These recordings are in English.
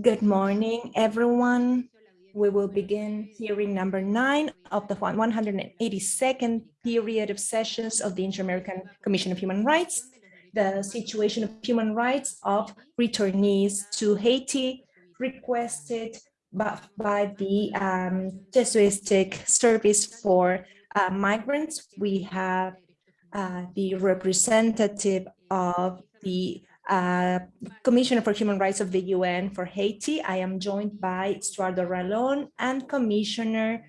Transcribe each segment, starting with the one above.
Good morning, everyone. We will begin hearing number nine of the 182nd period of sessions of the Inter-American Commission of Human Rights, the situation of human rights of returnees to Haiti requested by, by the um, Jesuitic Service for uh, Migrants. We have uh, the representative of the uh, Commissioner for Human Rights of the UN for Haiti. I am joined by Estuardo Ralón and Commissioner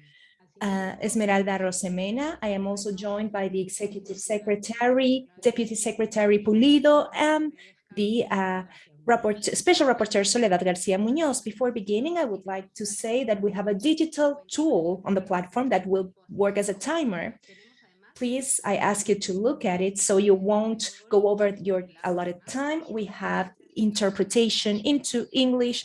uh, Esmeralda Arosemena. I am also joined by the Executive Secretary, Deputy Secretary Pulido, and the uh, Rapport, Special Rapporteur Soledad Garcia Munoz. Before beginning, I would like to say that we have a digital tool on the platform that will work as a timer please, I ask you to look at it so you won't go over your allotted time. We have interpretation into English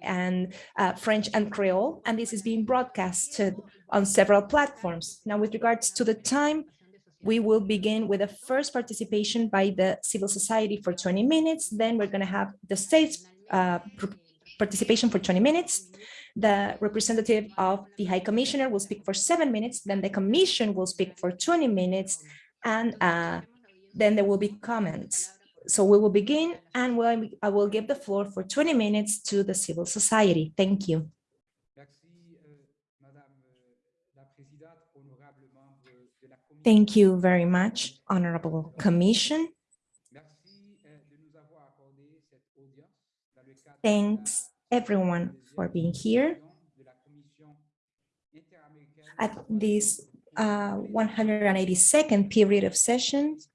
and uh, French and Creole, and this is being broadcasted on several platforms. Now, with regards to the time, we will begin with the first participation by the civil society for 20 minutes. Then we're going to have the state's uh, participation for 20 minutes. The representative of the High Commissioner will speak for seven minutes, then the Commission will speak for 20 minutes, and uh, then there will be comments. So we will begin, and we'll, I will give the floor for 20 minutes to the civil society. Thank you. Thank you very much, Honorable Commission. Thanks everyone for being here at this uh, 182nd period of sessions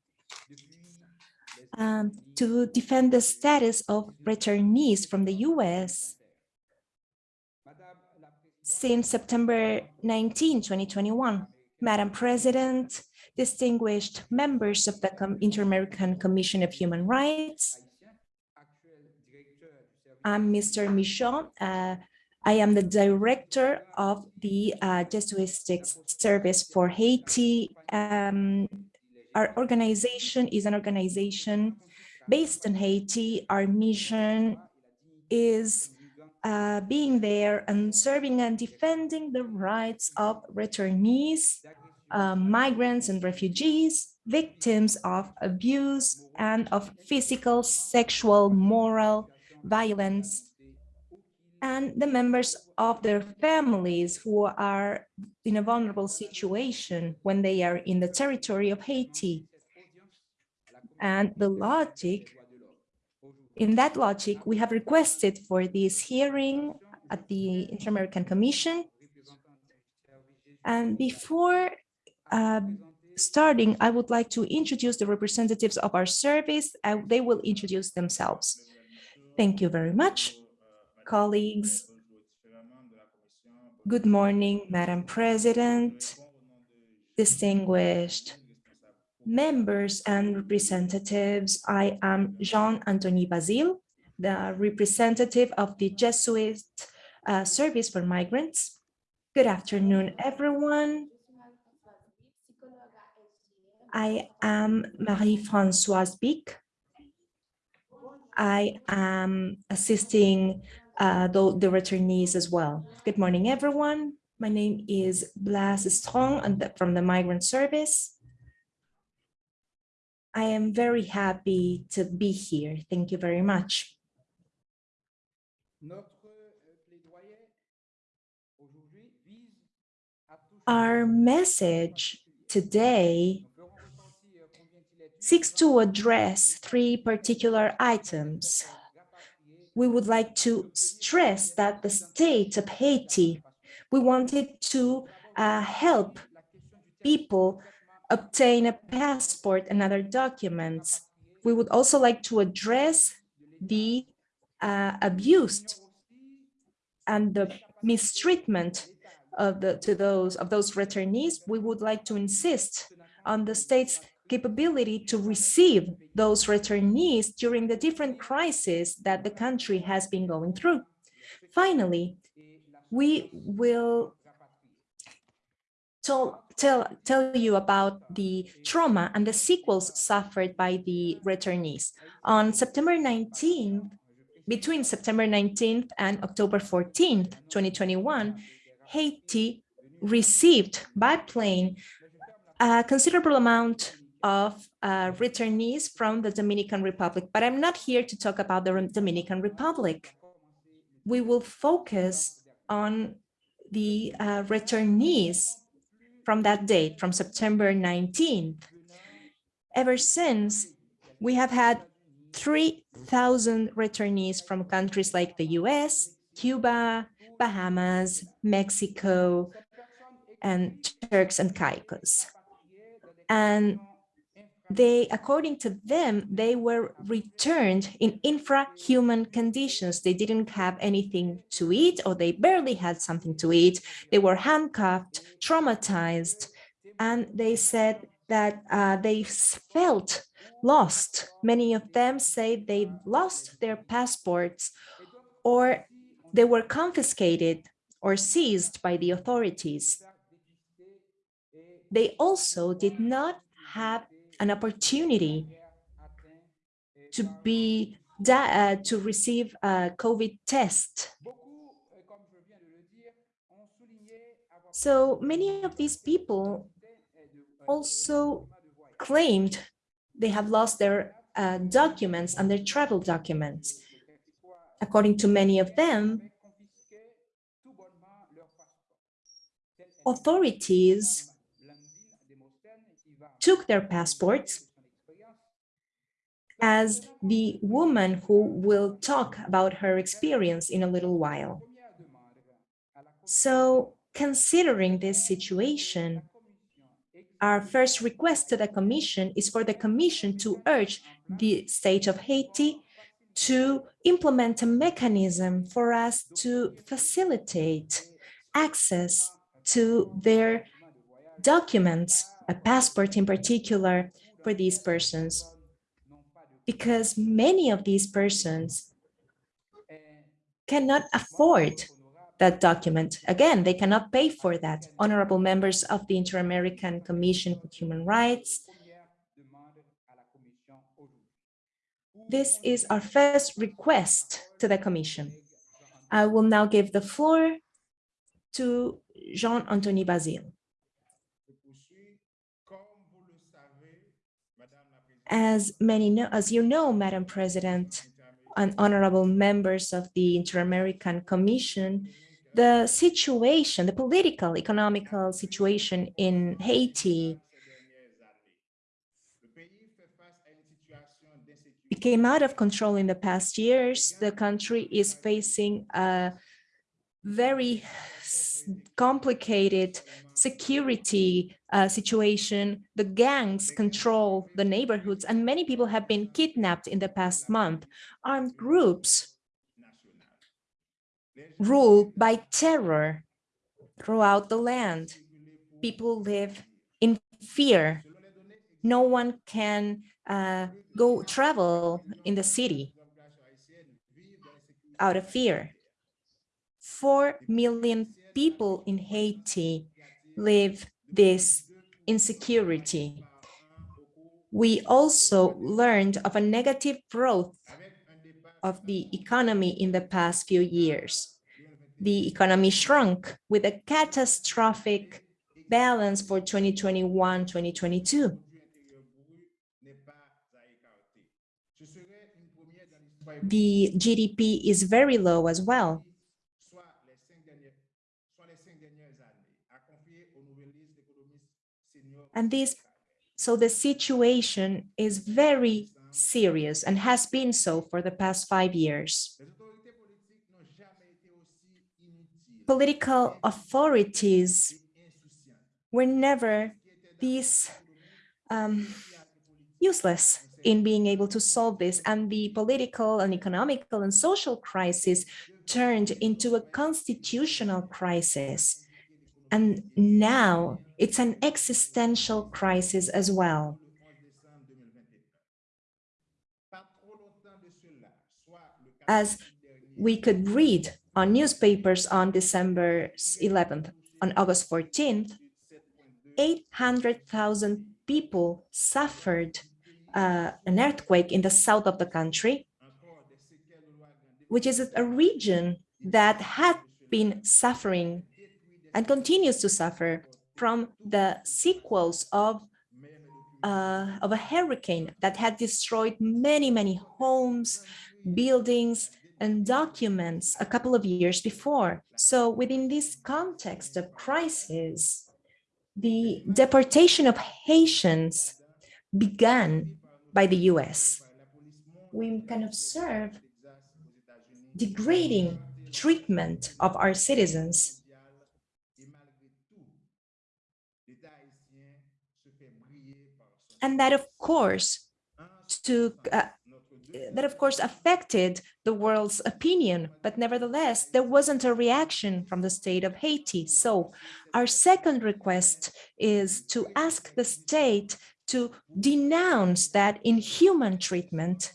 um, to defend the status of returnees from the U.S. since September 19, 2021. Madam President, distinguished members of the Inter-American Commission of Human Rights, I'm Mr. Michaud. Uh, I am the director of the uh, Jesuitic Service for Haiti. Um, our organization is an organization based in Haiti. Our mission is uh, being there and serving and defending the rights of returnees, uh, migrants and refugees, victims of abuse and of physical, sexual, moral, violence and the members of their families who are in a vulnerable situation when they are in the territory of Haiti. And the logic, in that logic, we have requested for this hearing at the Inter-American Commission. And before uh, starting, I would like to introduce the representatives of our service. Uh, they will introduce themselves. Thank you very much, colleagues. Good morning, Madam President, distinguished members and representatives. I am Jean-Anthony Basile, the representative of the Jesuit uh, Service for Migrants. Good afternoon, everyone. I am Marie-Françoise Bic, I am assisting uh, the, the returnees as well. Good morning, everyone. My name is Blas Strong from the Migrant Service. I am very happy to be here. Thank you very much. Our message today seeks to address three particular items. We would like to stress that the state of Haiti, we wanted to uh, help people obtain a passport and other documents. We would also like to address the uh, abuse and the mistreatment of the to those of those returnees. We would like to insist on the state's capability to receive those returnees during the different crises that the country has been going through. Finally, we will tell, tell, tell you about the trauma and the sequels suffered by the returnees. On September 19th, between September 19th and October 14th, 2021, Haiti received by plane a considerable amount of uh, returnees from the Dominican Republic, but I'm not here to talk about the Dominican Republic. We will focus on the uh, returnees from that date, from September 19th. Ever since, we have had 3,000 returnees from countries like the US, Cuba, Bahamas, Mexico, and Turks and Caicos. And they, according to them, they were returned in infrahuman conditions. They didn't have anything to eat or they barely had something to eat. They were handcuffed, traumatized, and they said that uh, they felt lost. Many of them say they lost their passports or they were confiscated or seized by the authorities. They also did not have an opportunity to be uh, to receive a COVID test. So many of these people also claimed they have lost their uh, documents and their travel documents. According to many of them, authorities took their passports as the woman who will talk about her experience in a little while. So considering this situation, our first request to the Commission is for the Commission to urge the state of Haiti to implement a mechanism for us to facilitate access to their documents, a passport in particular for these persons, because many of these persons cannot afford that document. Again, they cannot pay for that. Honorable members of the Inter-American Commission for Human Rights, this is our first request to the Commission. I will now give the floor to Jean-Anthony Basile. As many know, as you know, Madam President, and honorable members of the Inter-American Commission, the situation, the political, economical situation in Haiti became out of control in the past years. The country is facing a very complicated security uh, situation. The gangs control the neighborhoods and many people have been kidnapped in the past month. Armed groups rule by terror throughout the land. People live in fear. No one can uh, go travel in the city out of fear. Four million people in Haiti live this insecurity. We also learned of a negative growth of the economy in the past few years. The economy shrunk with a catastrophic balance for 2021-2022. The GDP is very low as well. And this, so the situation is very serious and has been so for the past five years. Political authorities were never these um, useless in being able to solve this and the political and economical and social crisis turned into a constitutional crisis and now it's an existential crisis as well. As we could read on newspapers on December 11th, on August 14th, 800,000 people suffered uh, an earthquake in the south of the country. which is a region that had been suffering and continues to suffer from the sequels of uh, of a hurricane that had destroyed many, many homes, buildings, and documents a couple of years before. So within this context of crisis, the deportation of Haitians began by the US. We can observe degrading treatment of our citizens and that of course uh, that of course affected the world's opinion but nevertheless there wasn't a reaction from the state of Haiti so our second request is to ask the state to denounce that inhuman treatment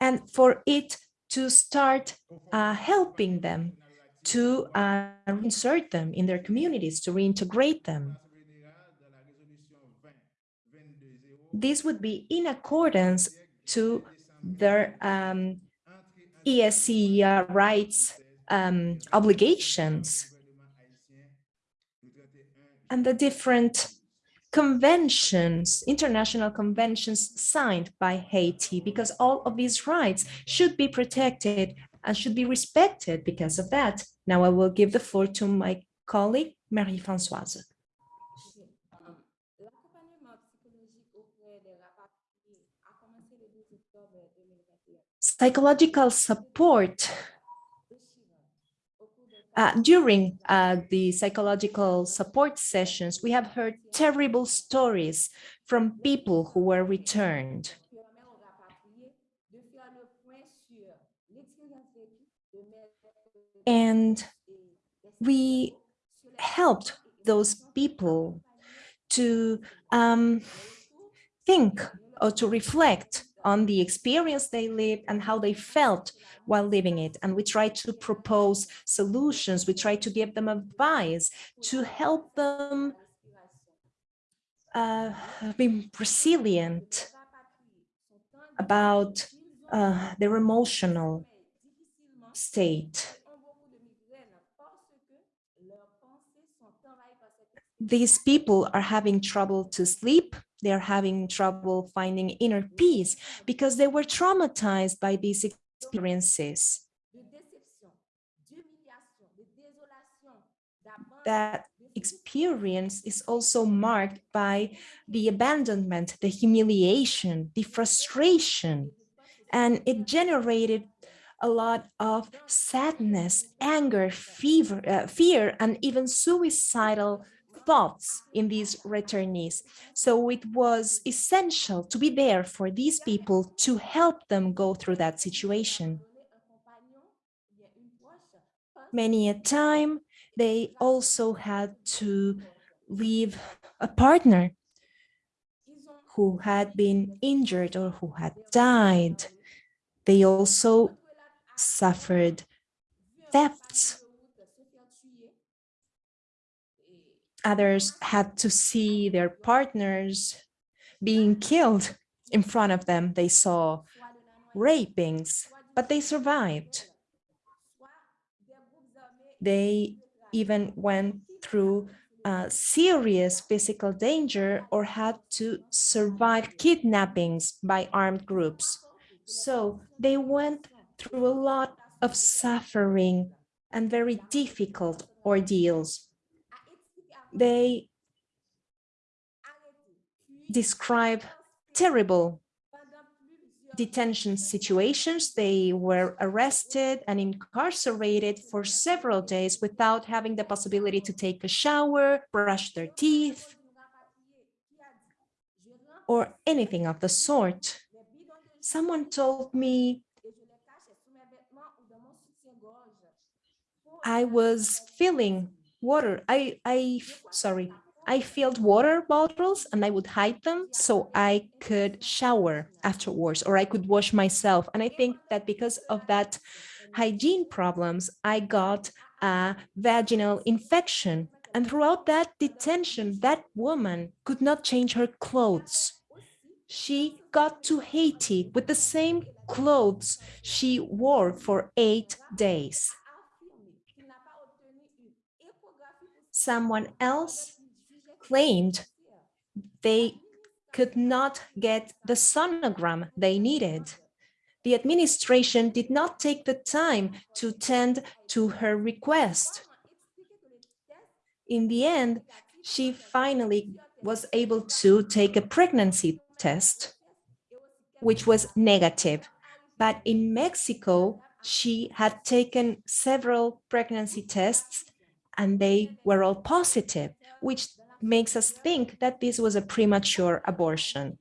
and for it to start uh, helping them to uh, insert them in their communities, to reintegrate them. This would be in accordance to their um, ESC rights um, obligations and the different conventions, international conventions signed by Haiti, because all of these rights should be protected and should be respected because of that. Now I will give the floor to my colleague, Marie-Françoise. Psychological support uh, during uh, the psychological support sessions, we have heard terrible stories from people who were returned. And we helped those people to um, think or to reflect on the experience they lived and how they felt while living it. And we try to propose solutions. We try to give them advice to help them uh, be resilient about uh, their emotional state. These people are having trouble to sleep they're having trouble finding inner peace because they were traumatized by these experiences. That experience is also marked by the abandonment, the humiliation, the frustration, and it generated a lot of sadness, anger, fever, uh, fear, and even suicidal thoughts in these returnees. So it was essential to be there for these people to help them go through that situation. Many a time, they also had to leave a partner who had been injured or who had died. They also suffered thefts Others had to see their partners being killed in front of them. They saw rapings, but they survived. They even went through uh, serious physical danger or had to survive kidnappings by armed groups. So they went through a lot of suffering and very difficult ordeals they describe terrible detention situations. They were arrested and incarcerated for several days without having the possibility to take a shower, brush their teeth, or anything of the sort. Someone told me I was feeling water. I, I, sorry, I filled water bottles and I would hide them so I could shower afterwards or I could wash myself. And I think that because of that hygiene problems, I got a vaginal infection. And throughout that detention, that woman could not change her clothes. she got to Haiti with the same clothes she wore for eight days. Someone else claimed they could not get the sonogram they needed. The administration did not take the time to tend to her request. In the end, she finally was able to take a pregnancy test, which was negative. But in Mexico, she had taken several pregnancy tests and they were all positive, which makes us think that this was a premature abortion.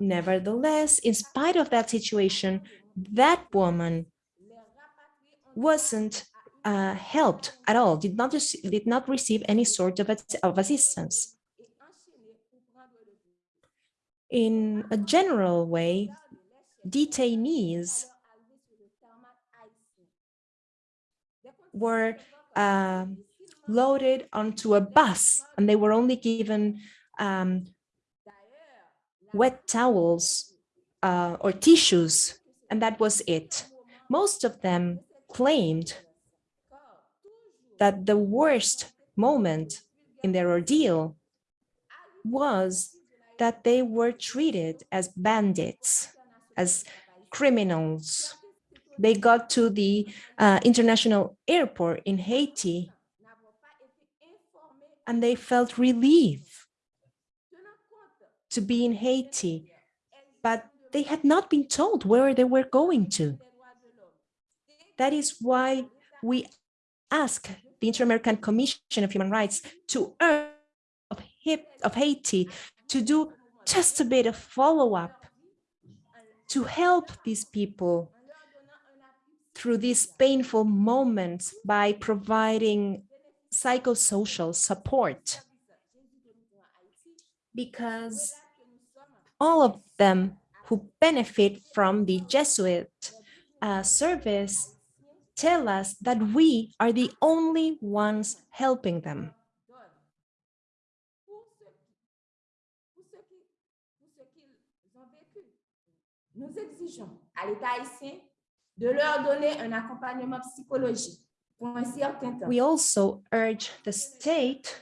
Nevertheless, in spite of that situation, that woman wasn't uh, helped at all, did not, did not receive any sort of, of assistance. In a general way, detainees were uh, loaded onto a bus and they were only given um, wet towels uh, or tissues, and that was it. Most of them claimed that the worst moment in their ordeal was that they were treated as bandits, as criminals. They got to the uh, international airport in Haiti and they felt relief to be in Haiti, but they had not been told where they were going to. That is why we ask the Inter-American Commission of Human Rights to of Haiti to do just a bit of follow-up to help these people through these painful moments by providing psychosocial support because all of them who benefit from the Jesuit uh, service tell us that we are the only ones helping them. De leur donner un accompagnement psychologique pour un certain temps. We also urge the state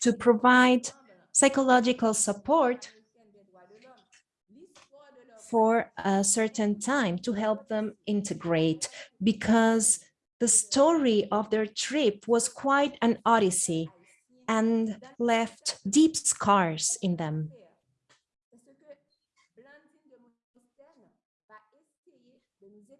to provide psychological support for a certain time to help them integrate because the story of their trip was quite an odyssey and left deep scars in them.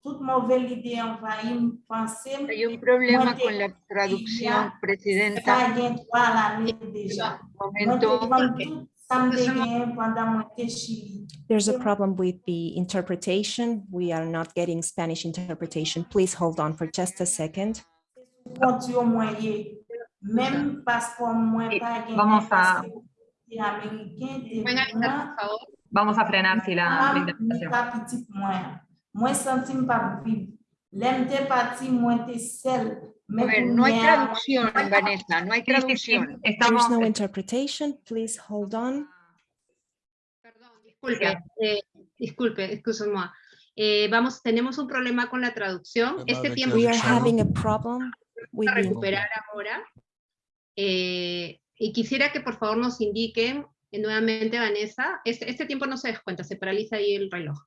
dezoryante. Tout mouvel ide envahim, pensem, Hay un problema con la traducción, presidenta. kagen kwa la ne deja. Mwen te Momento. kwan tout samde gen pandan mwen te chili. There's a problem with the interpretation. We are not getting Spanish interpretation. Please hold on for just a second. Konti yo mwen ye, men paspon mwen pa gen. Vamos a- Te Ameriken, te Pueden avisar, mwen, por favor. Vamos a frenar si la, mwen. Sentim pa viv. Lem te pati mwen te sel. A ver, no hay traducción, Vanessa, no hay traducción. Estamos, There's no interpretation. Please hold on. Perdón, disculpe, eh, disculpe, excusez-moi. Eh, vamos, tenemos un problema con la traducción. Este tiempo We are vamos having a problem with a the recuperar ahora. Eh, y quisiera que por favor nos indiquen eh, nuevamente, Vanessa, este, este tiempo no se descuenta, se paraliza ahí el reloj.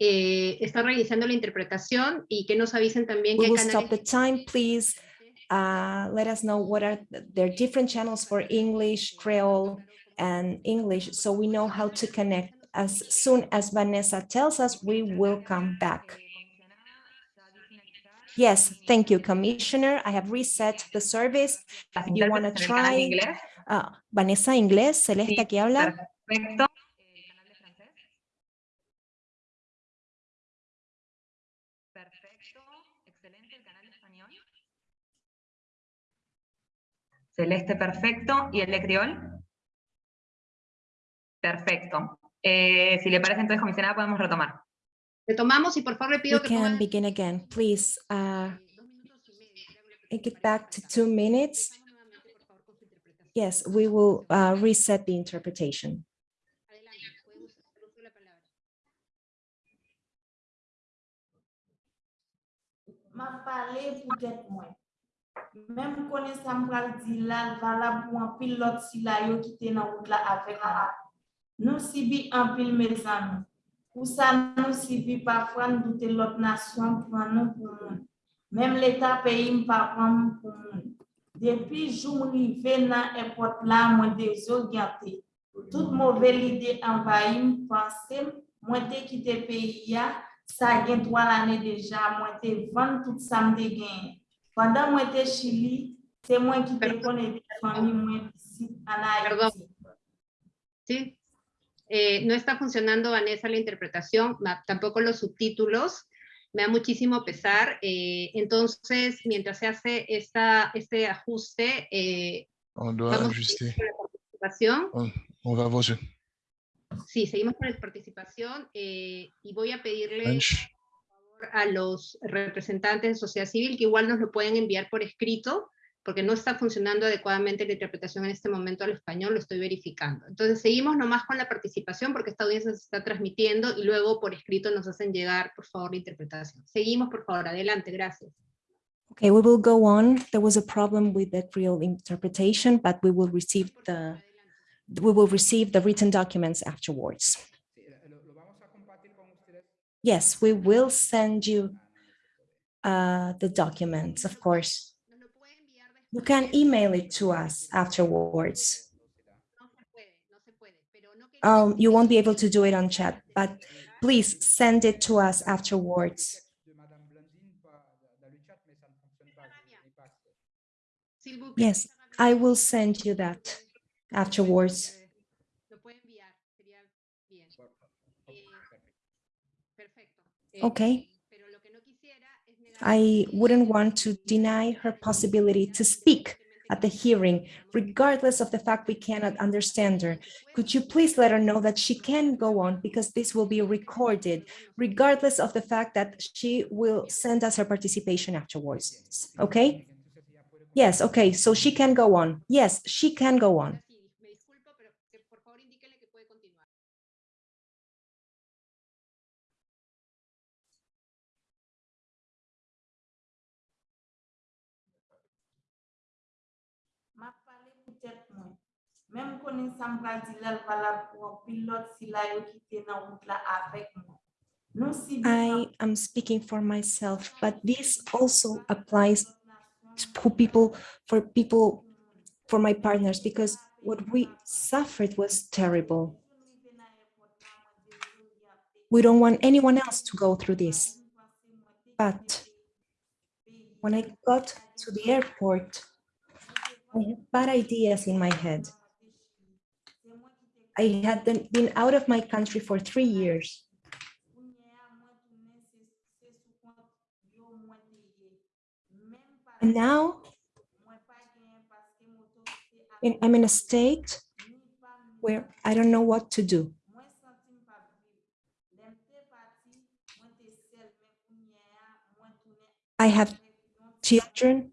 Eh, está reiniciando la interpretación y que nos avisen también We will hay stop the canales time, please. Uh, let us know what are th- their different channels for English, Creole, and English, so we know how to connect. As soon as Vanessa tells us, we will come back. Yes, thank you, Commissioner. I have reset the service. you el canal try? Ah, Vanessa, inglés, Celeste, aquí habla. Perfecto, excelente, el canal español. Celeste, perfecto. ¿Y el de criol? Perfecto. Eh, si le parece entonces, comisionada, podemos retomar. Retomamos y por favor le We pido que can begin again. Please, uh, eh, take it back to two minutes. Yes, we will uh, reset the interpretation. Adelante, puede Mèm konen sa mbral di lan valab ou an pil lot si la yo ki te nan wout la avek la. Nou si bi an pil me zan. Ou sa nou si bi pa fran doute lot nasyon pran nou pou moun. Mèm l'Etat peyi m pa pran moun pou moun. Depi joun li ve nan epot la mwen de zo gyate. Tout mouvel ide anvayi m panse mwen te kite peyi ya. Sa gen 3 l ane deja mwen te van tout samde genye. Pandan mwen te Chili, se mwen ki te konen de fami mwen Perdón. ¿sí? Eh, no está funcionando, Vanessa, la interpretación, tampoco los subtítulos. Me da muchísimo pesar. eh, entonces, mientras se hace esta, este ajuste, eh, On doit vamos a ajuster. con la participación. On va voir ce Sí, seguimos con la participación eh, y voy a pedirle French. A los representantes de sociedad civil que igual nos lo pueden enviar por escrito, porque no está funcionando adecuadamente la interpretación en este momento al español, lo estoy verificando. Entonces seguimos nomás con la participación porque esta audiencia se está transmitiendo y luego por escrito nos hacen llegar, por favor, la interpretación. Seguimos, por favor, adelante, gracias. Okay, we will go on. There was a problem with the real interpretation, but we will receive the, we will receive the written documents afterwards. Yes, we will send you uh, the documents, of course. You can email it to us afterwards. Um, you won't be able to do it on chat, but please send it to us afterwards. Yes, I will send you that afterwards. Okay. Eh, pero lo que no quisiera es negar I wouldn't want to deny her possibility to speak at the hearing, regardless of the fact we cannot understand her. Could you please let her know that she can go on because this will be recorded, regardless of the fact that she will send us her participation afterwards, okay? Yes, okay, so she can go on. Yes, she can go on. Mem konen sa m pral di la, valab pou an pil lot si la yo ki te nan wout la avek mwen. Nou si bi an I am speaking for myself, but this also applies to people, for people, for my partners, because what we suffered was terrible. rive nan airport la, mwen dezoriente. We don't want anyone else to go through this. But when I got to the airport, I had bad ideas in my head. I had been out of my country for three years. And now I'm in a state where I don't know what to do. I have children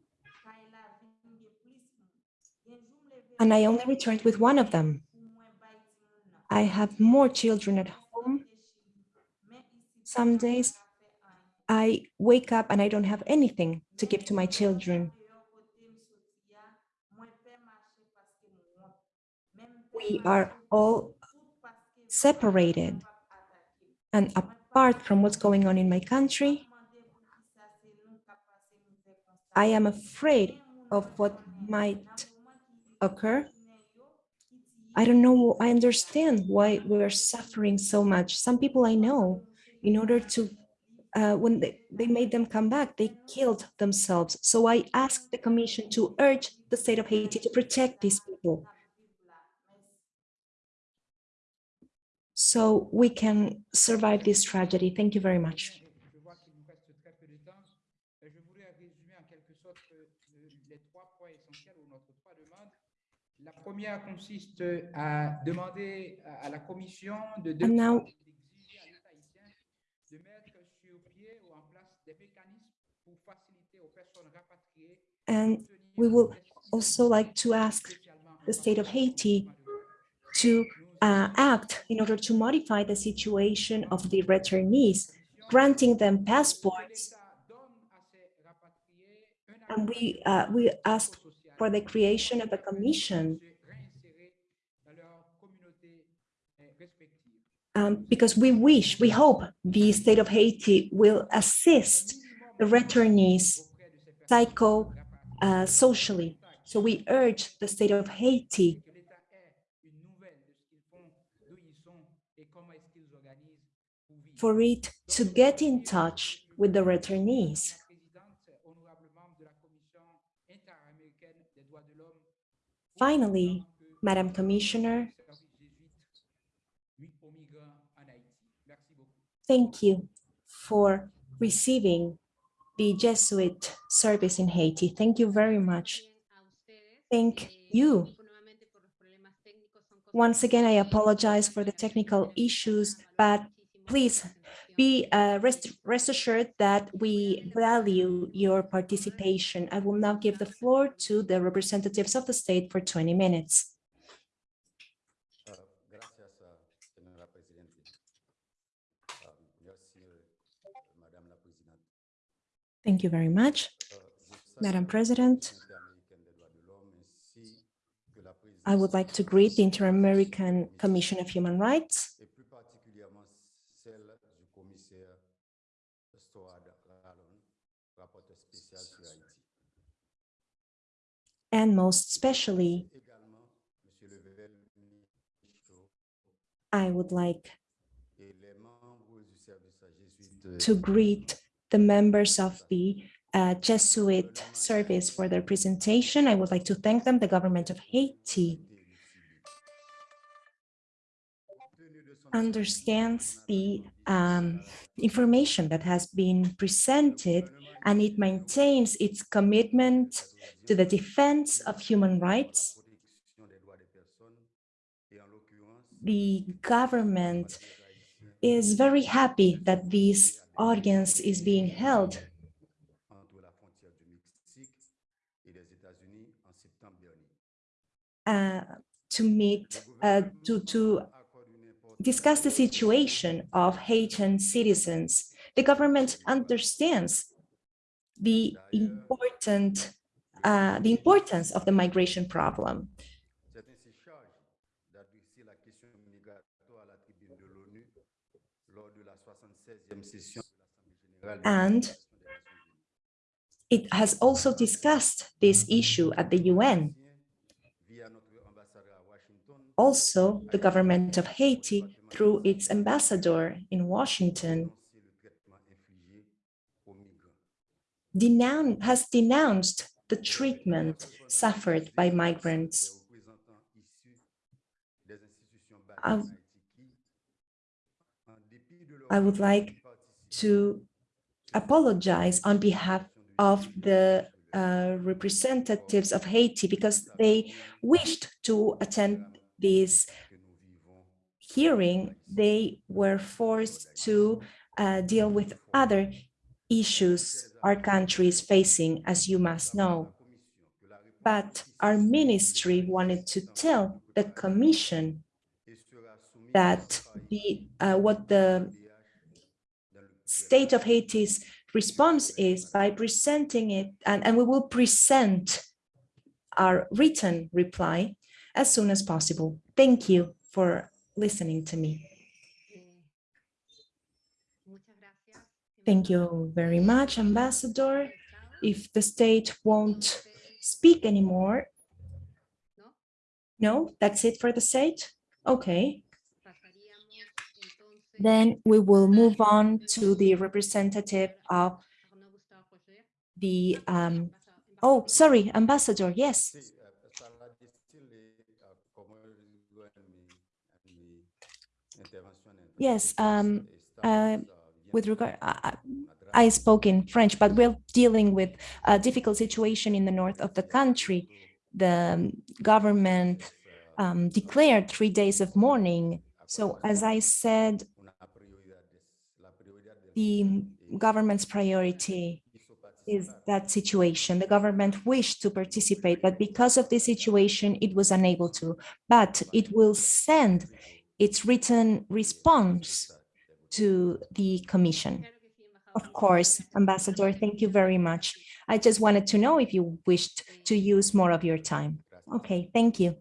and I only returned with one of them. I have more children at home. Some days I wake up and I don't have anything to give to my children. We are all separated and apart from what's going on in my country, I am afraid of what might occur. I don't know, I understand why we're suffering so much. Some people I know, in order to, uh, when they, they made them come back, they killed themselves. So I asked the commission to urge the state of Haiti to protect these people. So we can survive this tragedy. Thank you very much. Première consiste à demander à la Commission de demander, de mettre sur pied ou en place des mécanismes pour faciliter aux personnes rapatriées And we will also like to ask the state of Haiti droit de l'homme. to uh, act in order to modify the situation of the returnees, granting them passports. L'État donne à ces rapatriés un And we, uh, we ask for the creation of a commission um, because we wish, we hope the state of Haiti will assist the returnees psycho, uh, socially. So we urge the state of Haiti for it to get in touch with the returnees. Finally, Madam honorable membre de la Commission interaméricaine des droits de l'homme, Finally, Madam Commissioner, service jésuite, huit aux migrants en Haïti. Merci beaucoup. Thank you for receiving the Jesuit service in Haiti. Thank you very much. Thank you. Once again, I apologize for the technical issues, but please be uh, rest, rest assured that we value your participation. I will now give the floor to the representatives of the state for 20 minutes. Merci, eh, Madame la Présidente. Thank you very much, Madam President. I would like to greet the Inter-American Commission of Human Rights and most especially, I would like to greet the members of the uh, Jesuit service for their presentation. I would like to thank them, the government of Haiti understands the um, information that has been presented and it maintains its commitment to the defense of human rights. The government is very happy that this audience is being held uh, to meet, uh, to, to discuss the situation of Haitian citizens. The government understands the important, uh, the importance of the migration problem. Certains se chargent d'adresser la question migratoire à la tribune de l'ONU lors de la 76e session de l'Assemblée générale des And It has also discussed this issue at the UN. Via notre ambassadeur à Washington, Also, the government of Haiti, through its ambassador in Washington, dénoncer le traitement infligé aux migrants. denoun- has denounced the treatment suffered by migrants. Des représentants issus des institutions basées I- en Haïti qui, en dépit de leur I would like to apologize on behalf of the uh, representatives of Haiti because they wished to attend this hearing. They were forced to uh, deal with other issues our country is facing, as you must know. But our ministry wanted to tell the commission that the uh, what the state of Haiti's response is by presenting it, and, and we will present our written reply as soon as possible. Thank you for listening to me. Thank you very much, Ambassador. If the state won't speak anymore, no, that's it for the state? Okay. Then we will move on to the representative of the, um, oh, sorry, Ambassador, yes. Eh, para decirle cómo yo en mi, en mi intervención en Yes, um, uh, ah, With regard, I- I- una I spoke in French, but we're dealing with a difficult situation in the north of the country. the government um, declared three days of mourning. So as I said, the government's priority is that situation. The government wished to participate, but because of this situation, it was unable to. But it will send its written response to the commission. Of course, Ambassador, thank you very much. I just wanted to know if you wished to use more of your time. Okay, thank you.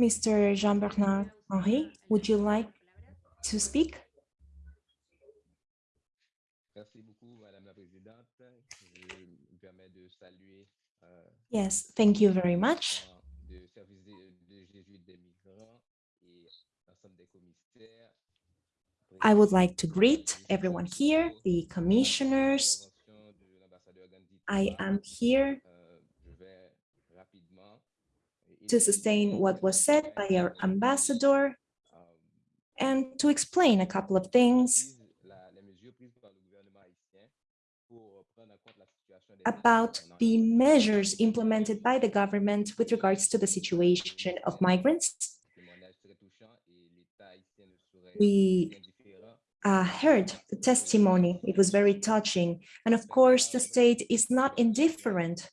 Mr. Jean-Bernard Henri, would you derecho a la like to speak? Merci beaucoup, Madame la Présidente. Je me permets de saluer euh, Yes, thank you very much. de service de, de Jésuites des migrants et l'ensemble des commissaires. I would like to greet everyone here, the commissioners. Intervention de l'ambassadeur Gandhi I am here to sustain what was said by our ambassador and to explain a couple of things about the measures implemented by the government with regards to the situation of migrants. We uh, heard the testimony. It was very touching. And of course, the state is not indifferent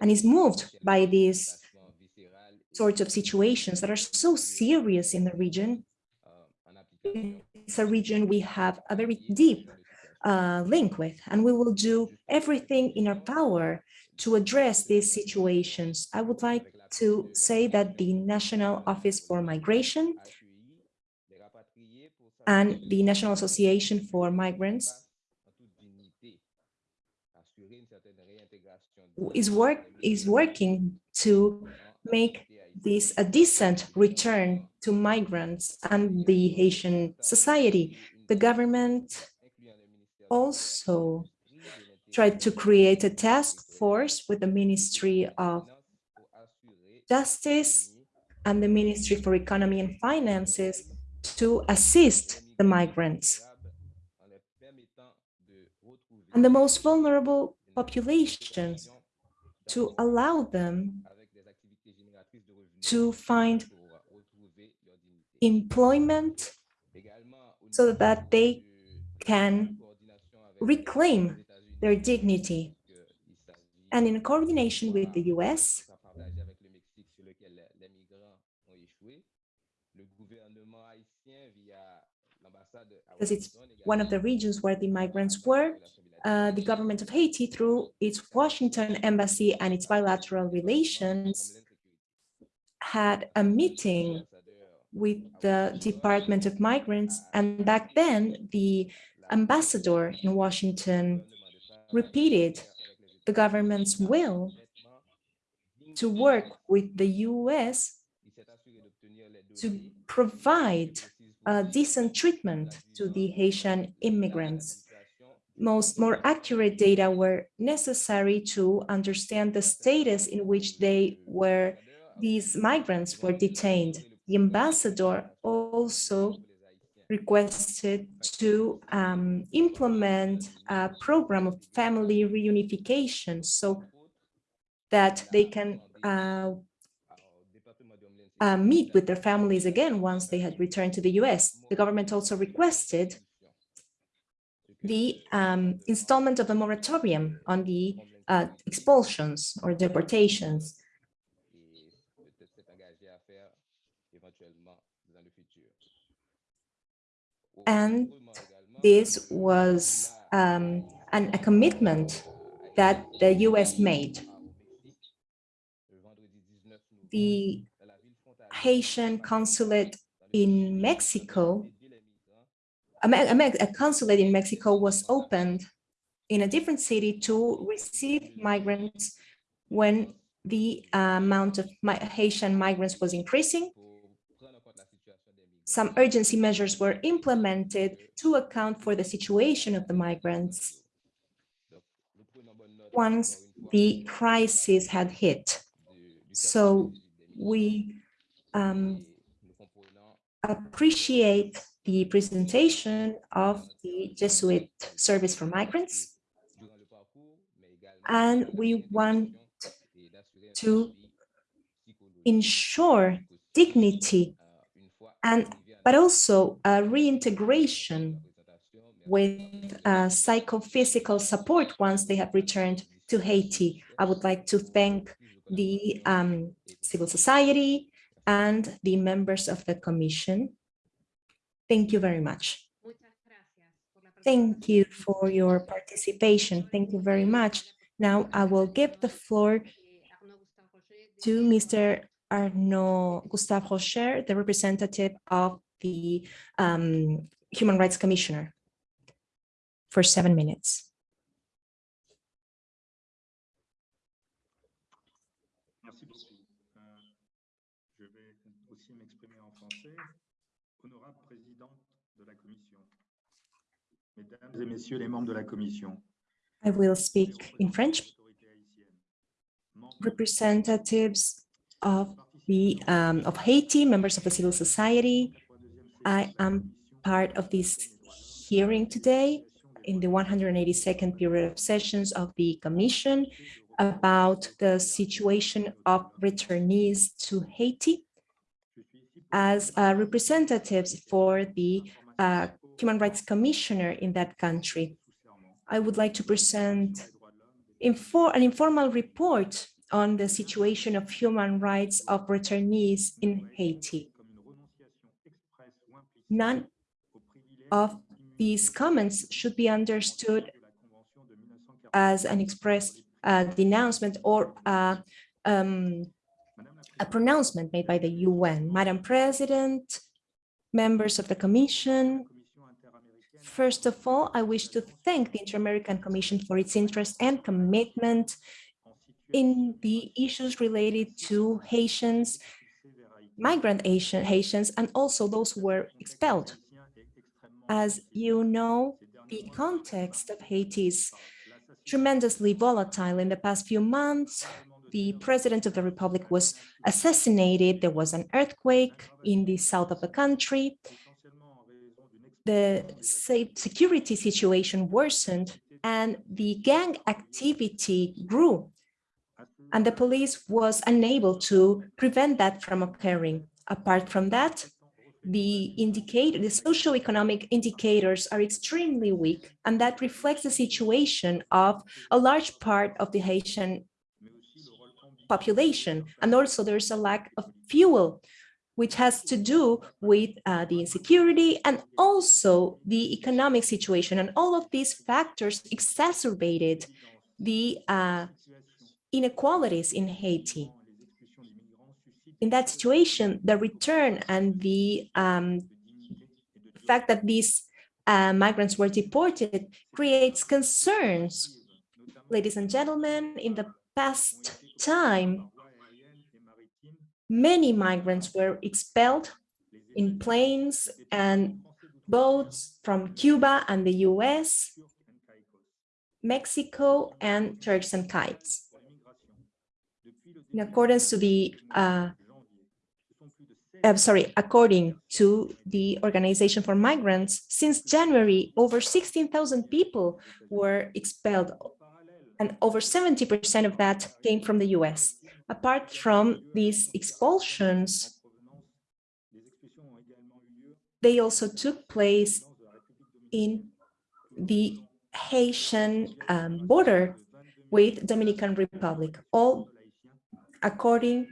and is moved by these sorts of situations that are so serious in the region. It's a region we have a very deep uh, link with, and we will do everything in our power to address these situations. I would like to say that the National Office for Migration and the National Association for Migrants is work is working to make this a decent return to migrants and the Haitian society. The government also tried to create a task force with the Ministry of Justice and the Ministry for Economy and Finances to assist the migrants and the most vulnerable populations to allow them to find employment so that they can reclaim their dignity. And in coordination with the US, because it's one of the regions where the migrants were, uh, the government of Haiti, through its Washington embassy and its bilateral relations, had a meeting with the Department of Migrants. And back then, the ambassador in Washington repeated the government's will to work with the US to provide decent treatment to the Haitian immigrants. Most more accurate data were necessary to understand the status in which they were, these migrants were detained. The ambassador also requested to um, implement a program of family reunification so that they can uh, uh, meet with their families again once they had returned to the US. The government also requested the um, installment of a moratorium on the uh, expulsions or deportations. And this was um, an, a commitment that the US made. The Haitian consulate in Mexico, a, a, consulate in Mexico was opened in a different city to receive migrants when the uh, amount of Haitian migrants was increasing. Some urgency measures were implemented to account for the situation of the migrants once the crisis had hit. So we um, appreciate the presentation of the Jesuit Service for Migrants, and we want to ensure dignity and but also a reintegration with uh, psychophysical support once they have returned to Haiti. I would like to thank the um, civil society and the members of the commission. Thank you very much. Thank you for your participation. Thank you very much. Now I will give the floor to Mr. Arnaud Gustave Rocher, the representative of the um, Human Rights Commissioner for seven minutes. Euh, Je vais aussi m'exprimer en français. Honorable présidente de la Commission, Mesdames et Messieurs les membres de la Commission, I will speak in French. autorités haïtiennes, membres Representatives of the um, of Haiti, members of the civil society. I am part of this hearing today in the 182nd period of sessions of the Commission about the situation of returnees to Haiti as uh, representatives for the uh, Human Rights Commissioner in that country. I would like to present infor an informal report on the situation of human rights of returnees in Haiti. None of these comments should be understood as an express uh, denouncement or uh, um, a pronouncement made by the UN. Madam President, members of the Commission, first of all, I wish to thank the Inter-American Commission for its interest and commitment in the issues related to Haitians, migrant Haitian, Haitians, and also those who were expelled. As you know, the context of Haiti is tremendously volatile. In the past few months, the president of the republic was assassinated. There was an earthquake in the south of the country. The security situation worsened and the gang activity grew. And the police was unable to prevent that from occurring. Apart from that, the indicator, the socioeconomic indicators are extremely weak, and that reflects the situation of a large part of the Haitian population. And also there's a lack of fuel, which has to do with uh, the insecurity and also the economic situation. And all of these factors exacerbated the uh, inequalities in Haiti. In that situation, the return and the um, fact that these uh, migrants were deported creates concerns. Ladies and gentlemen, in the past time, many migrants were expelled in planes and boats from Cuba and the US, Mexico, and Turks and Caicos. In accordance to the uh, I'm sorry, according to the Organization for Migrants, since January, over 16,000 people were expelled, and over 70% of that came from the US. Apart from these expulsions, they also took place in the Haitian um, border with Dominican Republic, all according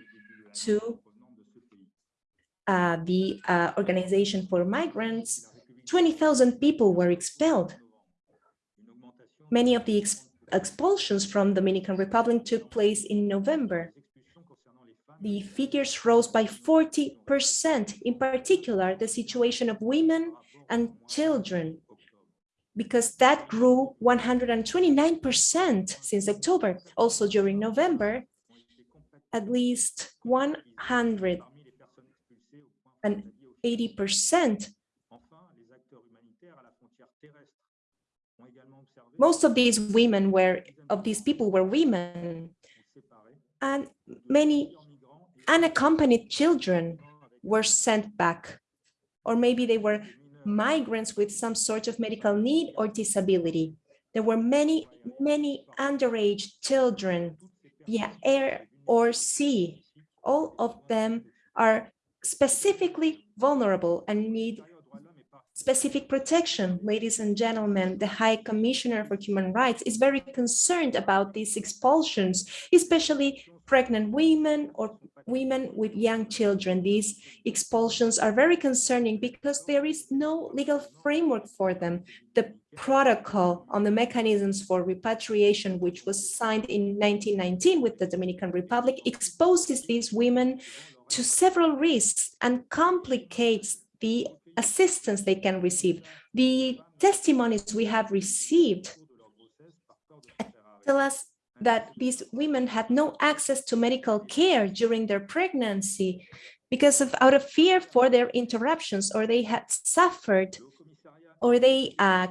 to uh, the uh, Organization for Migrants, 20,000 people were expelled. Many of the ex expulsions from Dominican Republic took place in November. The figures rose by 40%, in particular, the situation of women and children, because that grew 129% since October. Also during November, at least 100 and 80%. Most of these women were, of these people were women, and many unaccompanied children were sent back, or maybe they were migrants with some sort of medical need or disability. There were many, many underage children via air or sea. All of them are specifically vulnerable and need specific protection. Ladies and gentlemen, the High Commissioner for Human Rights is very concerned about these expulsions, especially pregnant women or women with young children. These expulsions are very concerning because there is no legal framework for them. The protocol on the mechanisms for repatriation, which was signed in 1919 with the Dominican Republic, exposes these women to several risks and complicates the assistance they can receive. The testimonies we have received tell us that these women had no access to medical care during their pregnancy because of out of fear for their interruptions or they had suffered or they uh,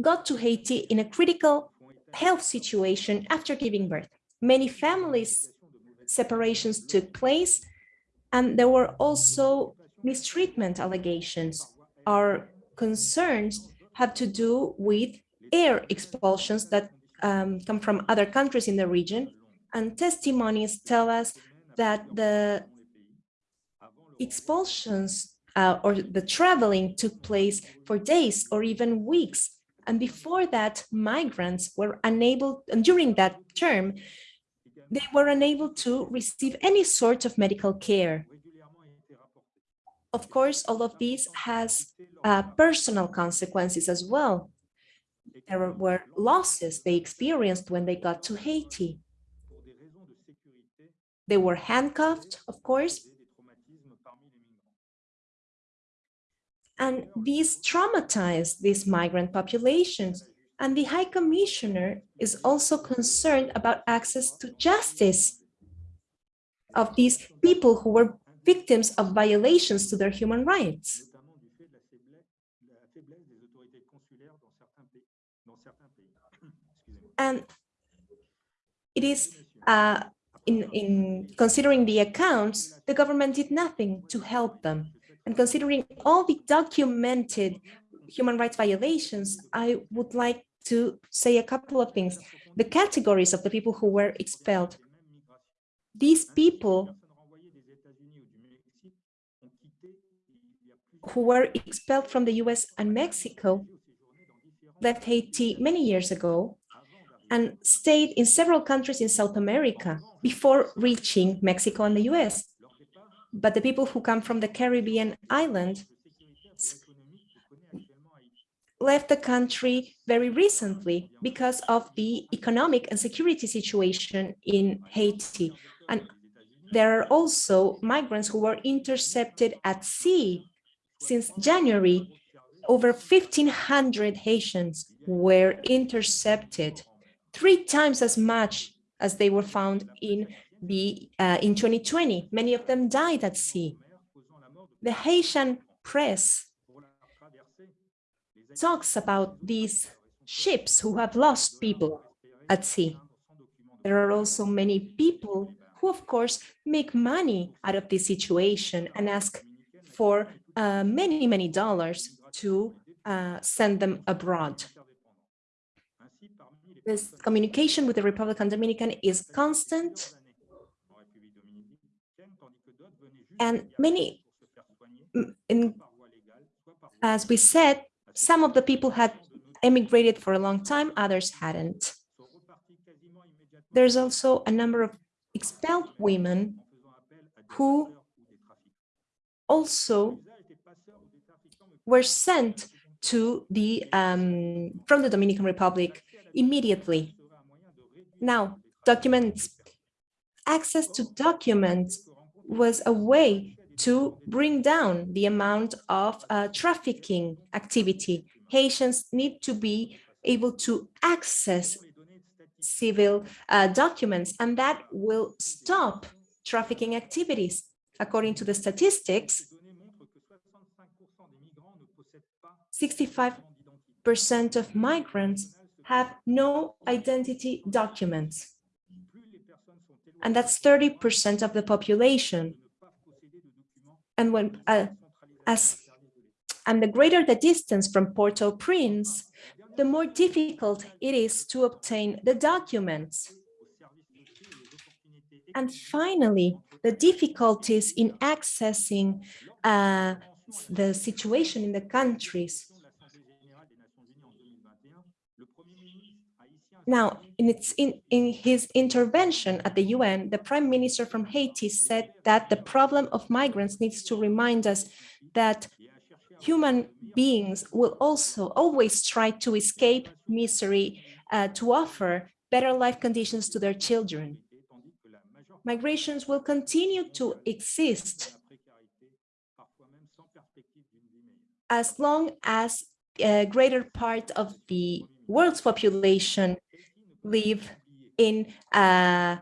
got to Haiti in a critical health situation after giving birth. Many families separations took place and there were also mistreatment allegations. Our concerns have to do with air expulsions that um, come from other countries in the region, and testimonies tell us that the expulsions uh, or the traveling took place for days or even weeks. And before that, migrants were unable, and during that term, they were unable to receive any sort of medical care. Of course, all of this has uh, personal consequences as well. There were losses they experienced when they got to Haiti. They were handcuffed, of course. And these traumatized these migrant populations. And the High Commissioner is also concerned about access to justice of these people who were victims of violations to their human rights. And it is uh, in, in considering the accounts, the government did nothing to help them. And considering all the documented human rights violations, I would like to say a couple of things. The categories of the people who were expelled. These people who were expelled from the US and Mexico left Haiti many years ago and stayed in several countries in South America before reaching Mexico and the US. But the people who come from the Caribbean island left the country very recently because of the economic and security situation in Haiti. And there are also migrants who were intercepted at sea since January, over 1,500 Haitians were intercepted, three times as much as they were found in the uh, in 2020. Many of them died at sea. The Haitian press talks about these ships who have lost people at sea. There are also many people who, of course, make money out of this situation and ask for uh, many, many dollars to uh, send them abroad. This communication with the Republican Dominican is constant. And many, in, as we said, some of the people had emigrated for a long time, others hadn't. There's also a number of expelled women who also were sent to the um, from the Dominican Republic immediately. Now, documents, access to documents was a way to bring down the amount of uh, trafficking activity. Haitians need to be able to access civil uh, documents, and that will stop trafficking activities. According to the statistics, 65% of migrants have no identity documents. And that's 30% of the population. And when, uh, as And the greater the distance from Port-au-Prince, the more difficult it is to obtain the documents. And finally, the difficulties in accessing uh, the situation in the countries. Now, in, its, in, in his intervention at the UN, the prime minister from Haiti said that the problem of migrants needs to remind us that human beings will also always try to escape misery uh, to offer better life conditions to their children. Migrations will continue to exist as long as a greater part of the world's population live in uh,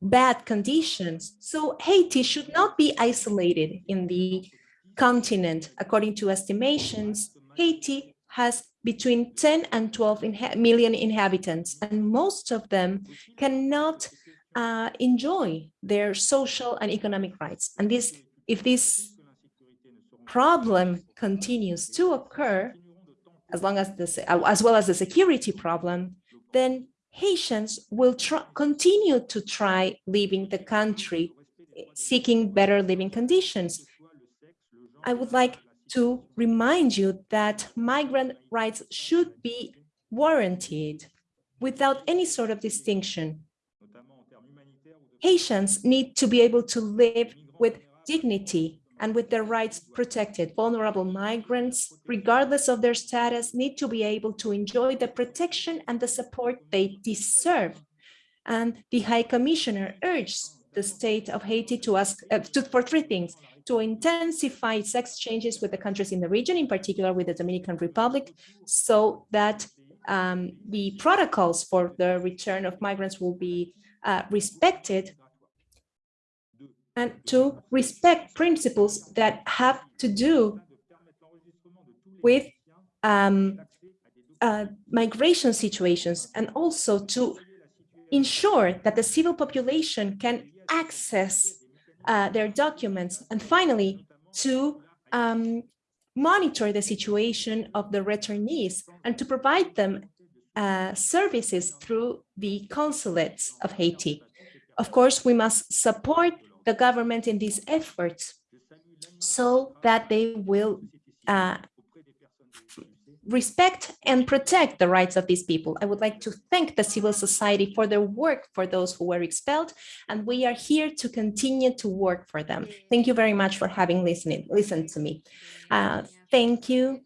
bad conditions. So Haiti should not be isolated in the continent. According to estimations, Haiti has between 10 and 12 inha million inhabitants, and most of them cannot uh, enjoy their social and economic rights. And this, if this problem continues to occur, as long as this, as well as the security problem, then Haitians will continue to try leaving the country, seeking better living conditions. I would like to remind you that migrant rights should be warranted without any sort of distinction. Haitians need to be able to live with dignity and with their rights protected. Vulnerable migrants, regardless of their status, need to be able to enjoy the protection and the support they deserve. And the High Commissioner urged the state of Haiti to ask uh, to, for three things, to intensify its exchanges with the countries in the region, in particular with the Dominican Republic, so that um, the protocols for the return of migrants will be uh, respected and to respect principles that have to do with um, uh, migration situations and also to ensure that the civil population can access uh, their documents and finally to um, monitor the situation of the returnees and to provide them uh, services through the consulates of Haiti. Of course, we must support the government in these efforts so that they will uh, respect and protect the rights of these people. I would like to thank the civil society for their work for those who were expelled, and we are here to continue to work for them. Thank you very much for having listened, listened to me. Uh, thank you,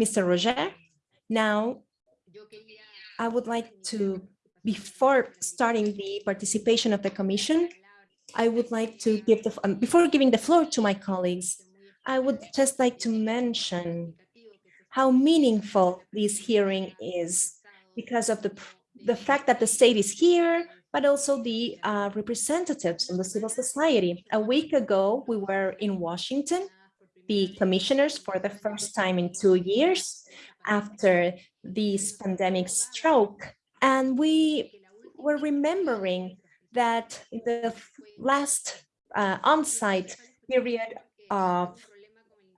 Mr. Royer. Now, I would like to, before starting the participation of the commission, I would like to give the, um, before giving the floor to my colleagues, I would just like to mention how meaningful this hearing is because of the, the fact that the state is here, but also the uh, representatives from the civil society. A week ago, we were in Washington, the commissioners for the first time in two years after this pandemic stroke. And we were remembering that in the last uh, on-site period of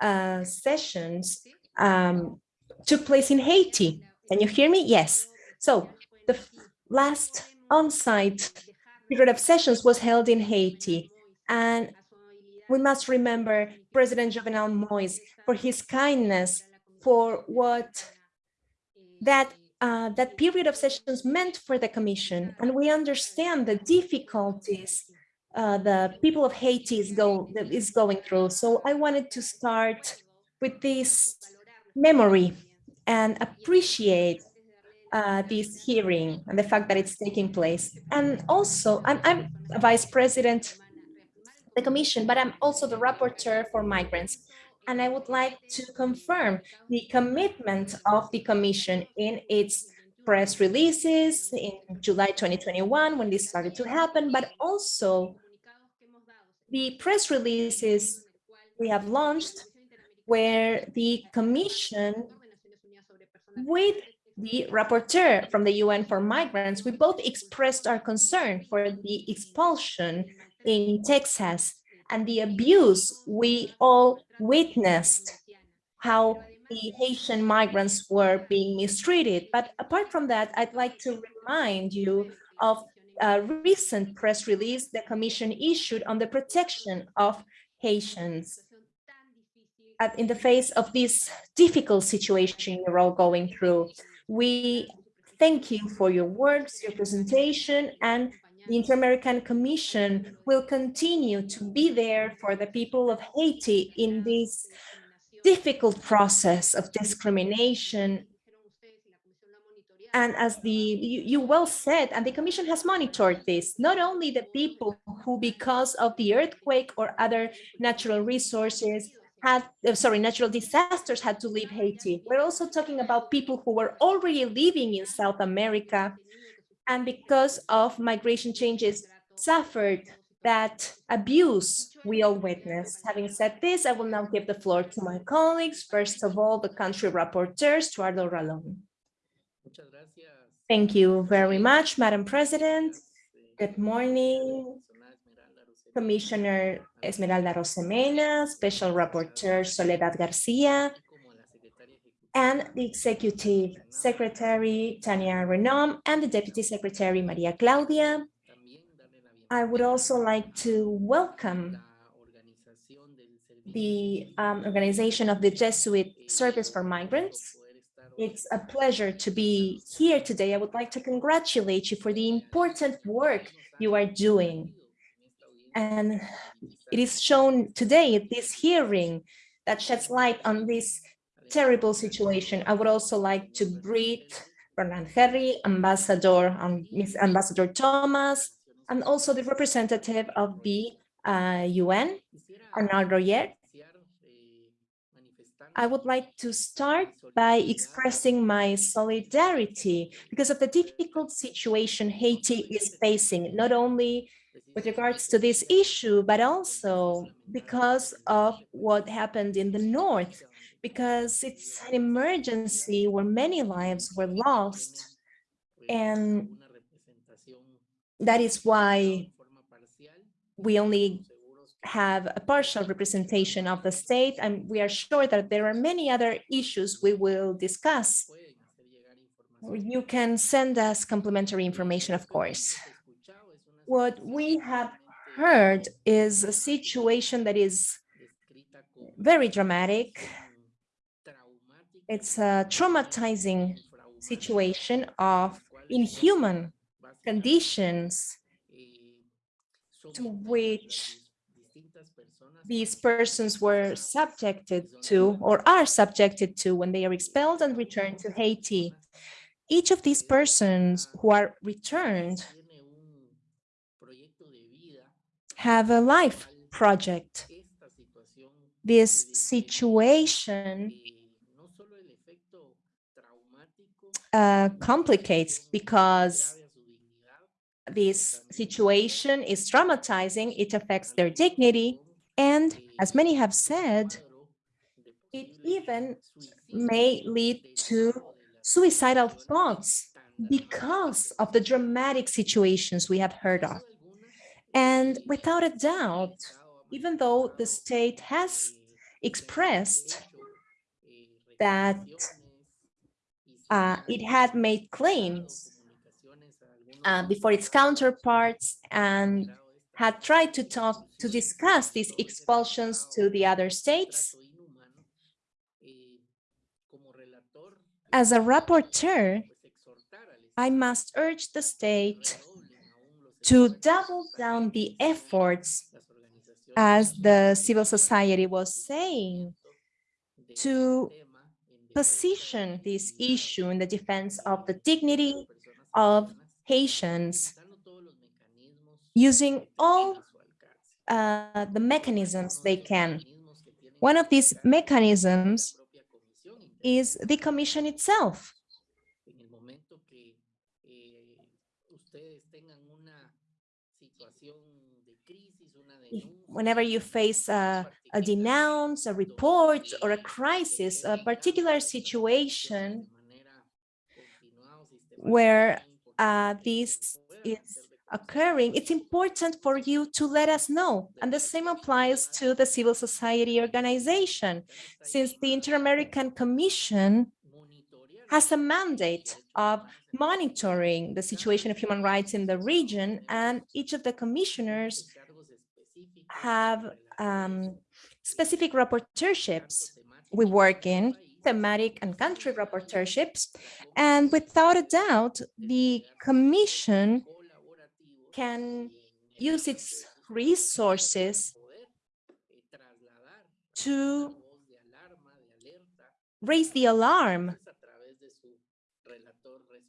uh, sessions um, took place in Haiti. Can you hear me? Yes. So the last on-site period of sessions was held in Haiti. And we must remember President Jovenel Moise for his kindness, for what that uh, that period of sessions meant for the Commission. And we understand the difficulties uh, the people of Haiti is, go, is going through. So I wanted to start with this memory and appreciate uh, this hearing and the fact that it's taking place. And also, I'm, I'm a vice president of the commission, but I'm also the rapporteur for migrants. And I would like to confirm the commitment of the commission in its press releases in July 2021 when this started to happen, but also the press releases we have launched where the commission with the rapporteur from the UN for migrants, we both expressed our concern for the expulsion in Texas and the abuse we all witnessed how the Haitian migrants were being mistreated. But apart from that, I'd like to remind you of a recent press release the Commission issued on the protection of Haitians. In the face of this difficult situation you're all going through, we thank you for your words, your presentation, and the Inter-American Commission will continue to be there for the people of Haiti in this difficult process of discrimination. And as the you, you, well said, and the Commission has monitored this, not only the people who, because of the earthquake or other natural resources, had, uh, sorry, natural disasters had to leave Haiti. We're also talking about people who were already living in South America and because of migration changes suffered that abuse we all witnessed. Having said this, I will now give the floor to my colleagues. First of all, the country rapporteur, Stuardo Ralón. Thank you very much, Madam President. Good morning, Commissioner Esmeralda Arosemena, Special Rapporteur Soledad Garcia, and the Executive Secretary Tania Reneaum and the Deputy Secretary Maria Claudia. I would also like to welcome the um, organization of the Jesuit Service for Migrants. It's a pleasure to be here today. I would like to congratulate you for the important work you are doing. And it is shown today at this hearing that sheds light on this terrible situation. I would also like to greet Bernard Henry, Ambassador, um, Ambassador Thomas, and also the representative of the uh, UN, Arnaud Royer. I would like to start by expressing my solidarity because of the difficult situation Haiti is facing, not only with regards to this issue, but also because of what happened in the north because it's an emergency where many lives were lost. And that is why we only have a partial representation of the state, and we are sure that there are many other issues we will discuss. You can send us complementary information, of course. What we have heard is a situation that is very dramatic, it's a traumatizing situation of inhuman conditions to which these persons were subjected to or are subjected to when they are expelled and returned to Haiti. Each of these persons who are returned have a life project. This situation uh, complicates because this situation is traumatizing, it affects their dignity, and as many have said, it even may lead to suicidal thoughts because of the dramatic situations we have heard of. And without a doubt, even though the state has expressed that uh, it had made claims uh, before its counterparts and had tried to talk to discuss these expulsions to the other states. As a rapporteur, I must urge the state to double down the efforts, as the civil society was saying, to position this issue in the defense of the dignity of Haitians using all uh, the mechanisms they can. One of these mechanisms is the commission itself. Whenever you face a a denounce, a report, or a crisis, a particular situation where uh, this is occurring, it's important for you to let us know. And the same applies to the civil society organization, since the Inter-American Commission has a mandate of monitoring the situation of human rights in the region, and each of the commissioners have um, specific rapporteurships. We work in, thematic and country rapporteurships, and without a doubt, the commission can use its resources to raise the alarm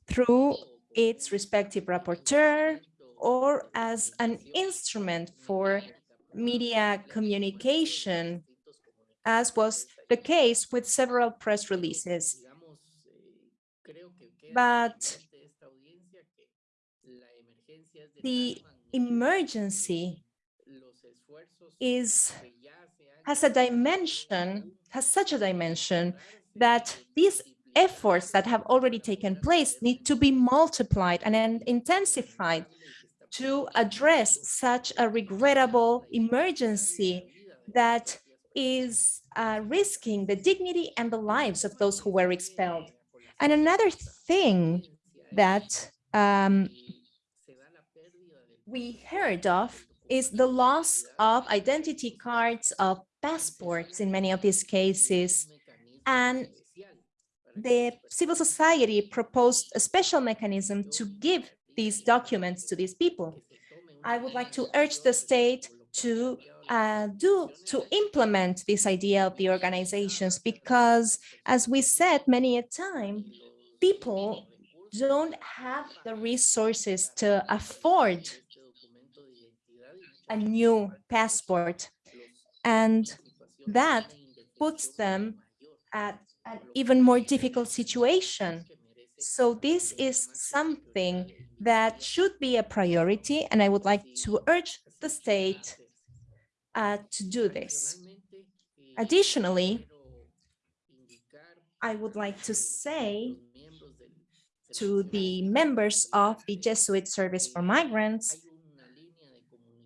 through its respective rapporteur or as an instrument for media communication, as was the case with several press releases. But the emergency is has a dimension, has such a dimension that these efforts that have already taken place need to be multiplied and intensified to address such a regrettable emergency that is uh, risking the dignity and the lives of those who were expelled. And another thing that um, we heard of is the loss of identity cards, of passports in many of these cases. And the civil society proposed a special mechanism to give these documents to these people. I would like to urge the state to uh, do to implement this idea of the organizations because as we said many a time people don't have the resources to afford a new passport and that puts them at an even more difficult situation so this is something that should be a priority and i would like to urge the state uh, to do this. Additionally, I would like to say to the members of the Jesuit Service for Migrants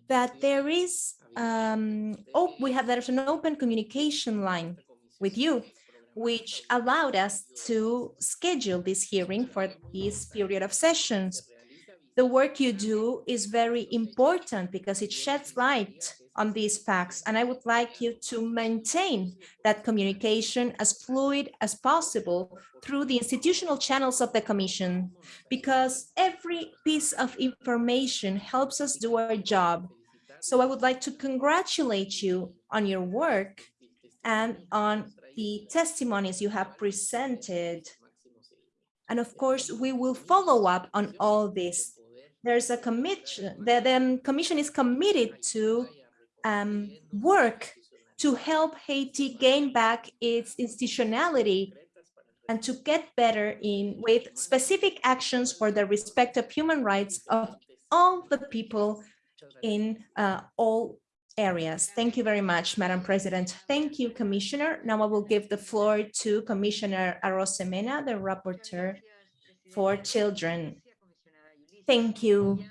that there is, um, oh, we have there's an open communication line with you, which allowed us to schedule this hearing for this period of sessions. The work you do is very important because it sheds light on these facts. And I would like you to maintain that communication as fluid as possible through the institutional channels of the Commission, because every piece of information helps us do our job. So I would like to congratulate you on your work and on the testimonies you have presented. And of course, we will follow up on all this. There's a commission, the, the commission is committed to um, work to help Haiti gain back its institutionality and to get better in with specific actions for the respect of human rights of all the people in uh, all areas. Thank you very much, Madam President. Thank you, Commissioner. Now I will give the floor to Commissioner Arosemena, the rapporteur for children. Thank you,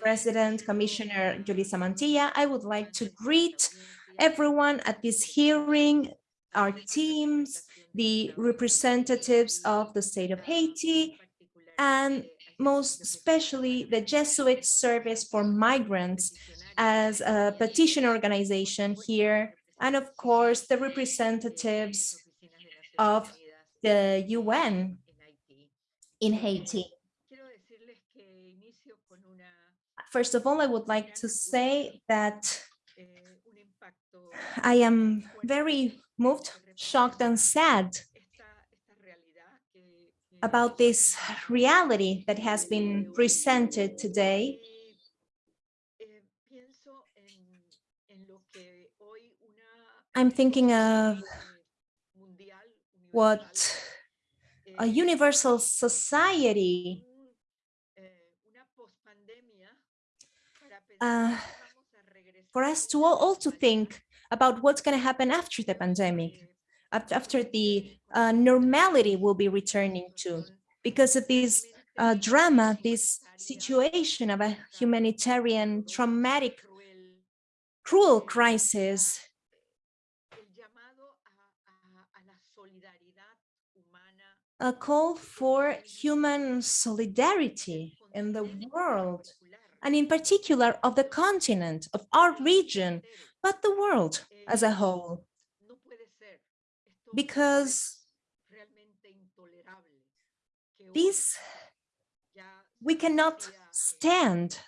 President, Commissioner Julissa Mantilla. I would like to greet everyone at this hearing, our teams, the representatives of the state of Haiti, and most especially the Jesuit Service for Migrants as a petition organization here, and of course the representatives of the UN in Haiti. First of all, I would like to say that I am very moved, shocked and sad about this reality that has been presented today. I'm thinking of what a universal society uh, for us to all, all to think about what's going to happen after the pandemic, after the uh, normality will be returning to, because of this uh, drama, this situation of a humanitarian, traumatic, cruel crisis, a call for human solidarity in the world, and in particular of the continent, of our region, but the world as a whole. Because this, we cannot stand,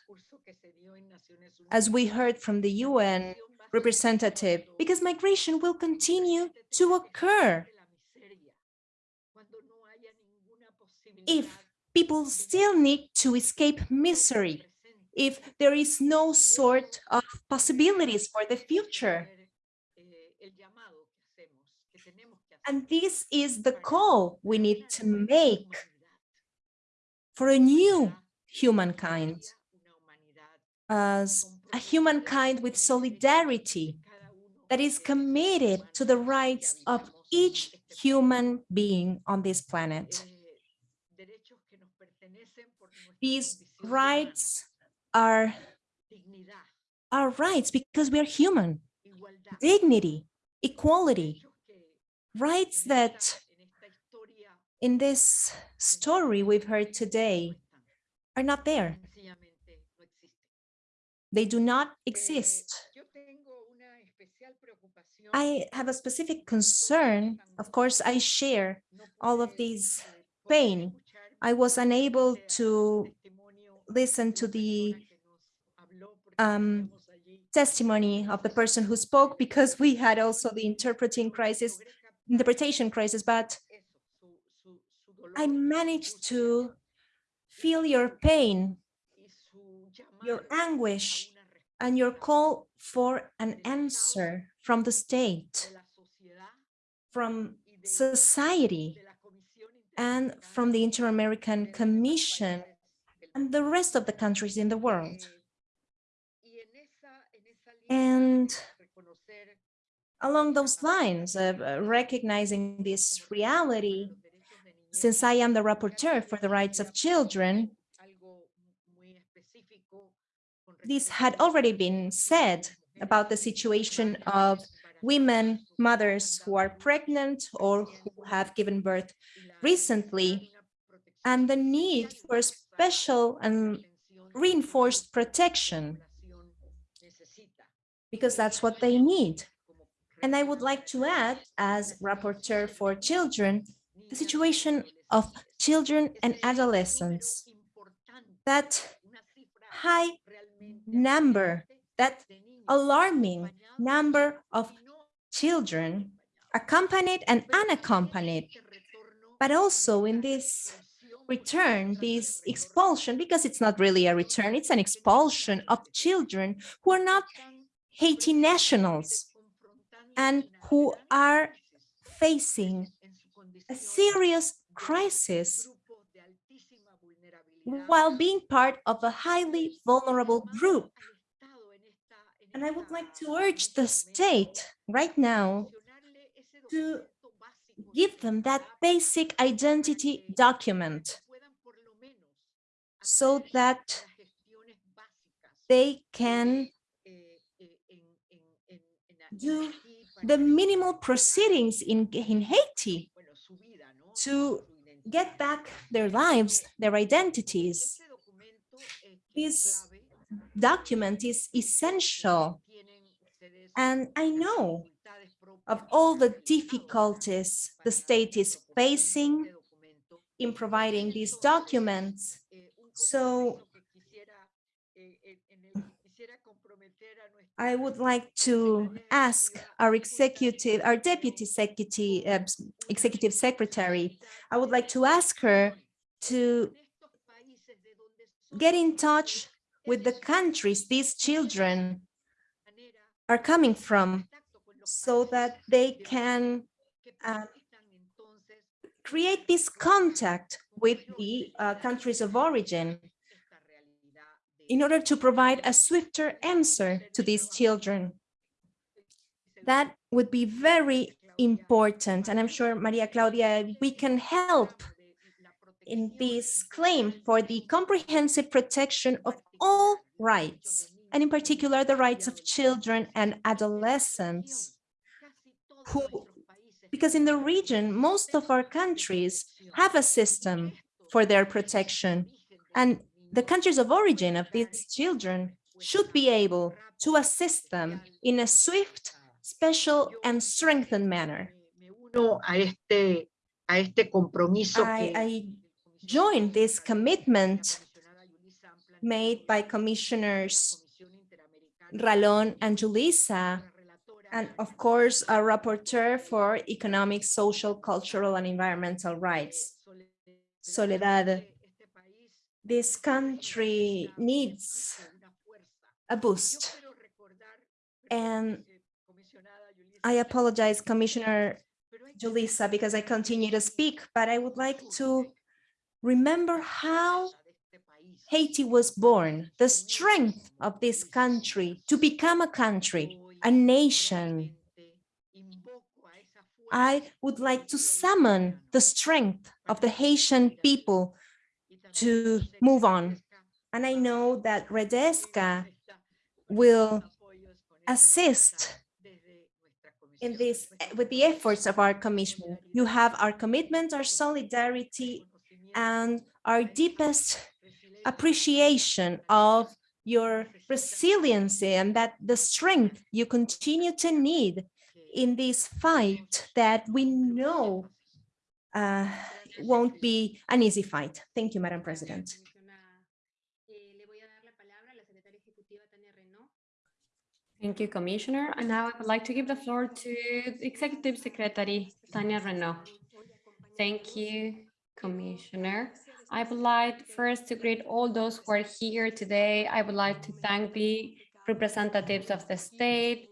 as we heard from the UN representative, because migration will continue to occur if people still need to escape misery, if there is no sort of possibilities for the future. And this is the call we need to make for a new humankind, as a humankind with solidarity that is committed to the rights of each human being on this planet. These rights are our rights because we are human. Dignity, equality, rights that in this story we've heard today are not there. They do not exist. I have a specific concern. Of course, I share all of these pain. I was unable to listen to the um, testimony of the person who spoke because we had also the interpreting crisis, interpretation crisis, but I managed to feel your pain, your anguish, and your call for an answer from the state, from society, and from the Inter-American Commission and the rest of the countries in the world. And along those lines of uh, recognizing this reality, since I am the rapporteur for the rights of children, this had already been said about the situation of women, mothers who are pregnant or who have given birth recently, and the need for special and reinforced protection, because that's what they need. And I would like to add, as rapporteur for children, the situation of children and adolescents, that high number, that alarming number of children, accompanied and unaccompanied, but also in this return, this expulsion, because it's not really a return, it's an expulsion of children who are not Haiti nationals and who are facing a serious crisis while being part of a highly vulnerable group. And I would like to urge the state right now to give them that basic identity document so that they can do the minimal proceedings in, in Haiti to get back their lives, their identities. This document is essential. And I know of all the difficulties the state is facing in providing these documents. So I would like to ask our executive, our deputy executive, uh, executive secretary, I would like to ask her to get in touch with the countries these children are coming from so that they can uh, create this contact with the uh, countries of origin in order to provide a swifter answer to these children. That would be very important. And I'm sure, Maria Claudia, we can help in this claim for the comprehensive protection of all rights, and in particular the rights of children and adolescents, who, because in the region, most of our countries have a system for their protection, and the countries of origin of these children should be able to assist them in a swift, special, and strengthened manner. uno a este, a este compromiso I, I joined this commitment made by Commissioners Ralón and Julissa, and of course, a rapporteur for economic, social, cultural, and environmental rights. Soledad, this country needs a boost. And I apologize, Commissioner Julissa, because I continue to speak, but I would like to remember how Haiti was born, the strength of this country to become a country, a nation. I would like to summon the strength of the Haitian people to move on. And I know that Redesca will assist in this with the efforts of our commission. You have our commitment, our solidarity, and our deepest appreciation of your resiliency and that the strength you continue to need in this fight that we know uh, won't be an easy fight. Thank you, Madam President. Thank you, Commissioner. And now I would like to give the floor to Executive Secretary, Tania Reneaum. Thank you, Commissioner. I would like first to greet all those who are here today. I would like to thank the representatives of the state,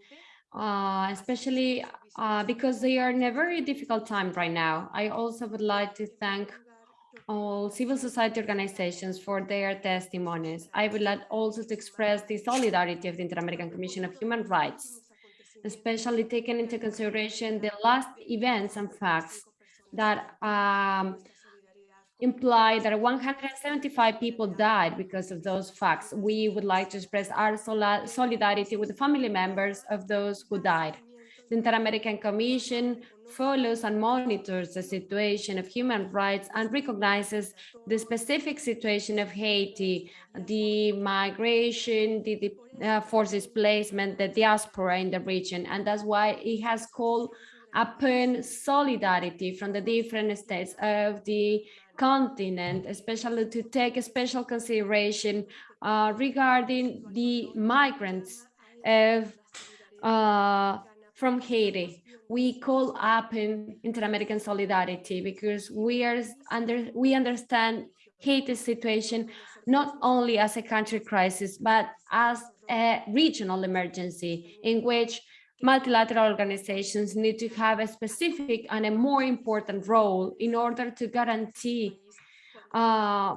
uh, especially uh, because they are in a very difficult time right now. I also would like to thank all civil society organizations for their testimonies. I would like also to express the solidarity of the Inter-American Commission of Human Rights, especially taking into consideration the last events and facts that um, imply that 175 people died because of those facts. We would like to express our solidarity with the family members of those who died. The Inter-American Commission follows and monitors the situation of human rights and recognizes the specific situation of Haiti, the migration, the, the uh, forced displacement, the diaspora in the region. And that's why it has called upon solidarity from the different states of the continent, especially to take a special consideration uh, regarding the migrants of, uh, from Haiti. We call up in inter-American solidarity because we are under we understand Haiti's situation not only as a country crisis, but as a regional emergency in which multilateral organizations need to have a specific and a more important role in order to guarantee uh,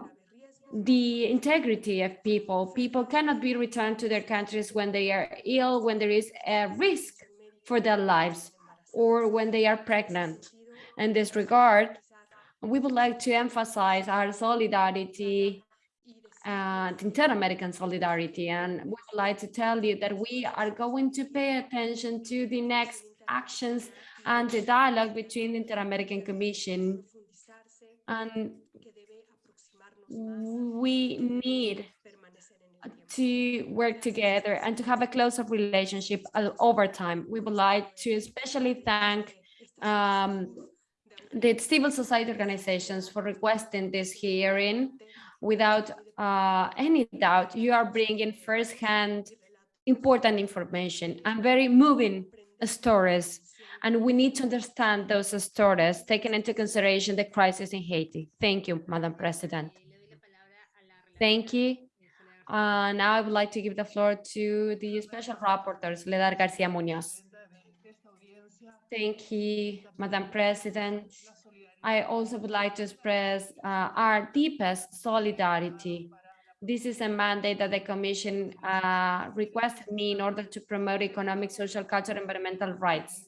the integrity of people. People cannot be returned to their countries when they are ill, when there is a risk for their lives, or when they are pregnant. In this regard, we would like to emphasize our solidarity and inter-American solidarity. And we would like to tell you that we are going to pay attention to the next actions and the dialogue between the Inter-American Commission. And we need to work together and to have a closer relationship over time. We would like to especially thank um, the civil society organizations for requesting this hearing without uh, any doubt, you are bringing firsthand important information and very moving stories. And we need to understand those stories, taking into consideration the crisis in Haiti. Thank you, Madam President. Thank you. Uh, now I would like to give the floor to the special rapporteurs, Ledar Garcia Munoz. Thank you, Madam President. I also would like to express uh, our deepest solidarity. This is a mandate that the Commission uh, requested me in order to promote economic, social, cultural, environmental rights.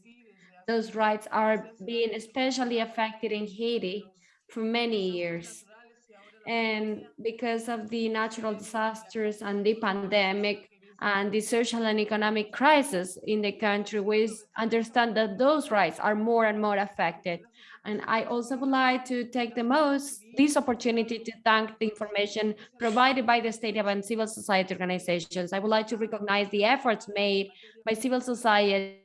Those rights are being especially affected in Haiti for many years. And because of the natural disasters and the pandemic and the social and economic crisis in the country, we understand that those rights are more and more affected. And I also would like to take the most this opportunity to thank the information provided by the state and civil society organizations. I would like to recognize the efforts made by civil society,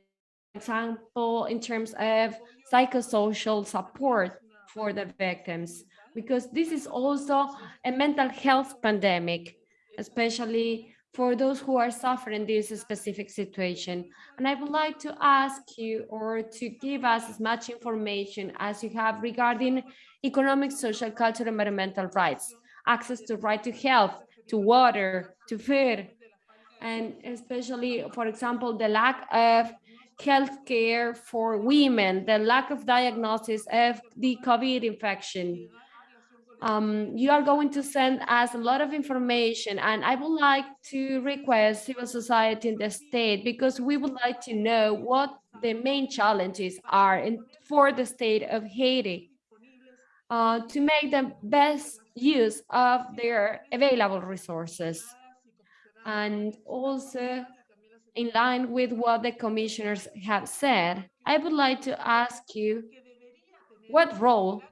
for example, in terms of psychosocial support for the victims, because this is also a mental health pandemic, especially for those who are suffering this specific situation. And I would like to ask you or to give us as much information as you have regarding economic, social, cultural, environmental rights, access to right to health, to water, to food, and especially, for example, the lack of health care for women, the lack of diagnosis of the COVID infection. Um, you are going to send us a lot of information and I would like to request civil society in the state because we would like to know what the main challenges are in, for the state of Haiti uh, to make the best use of their available resources. And also in line with what the commissioners have said, I would like to ask you what role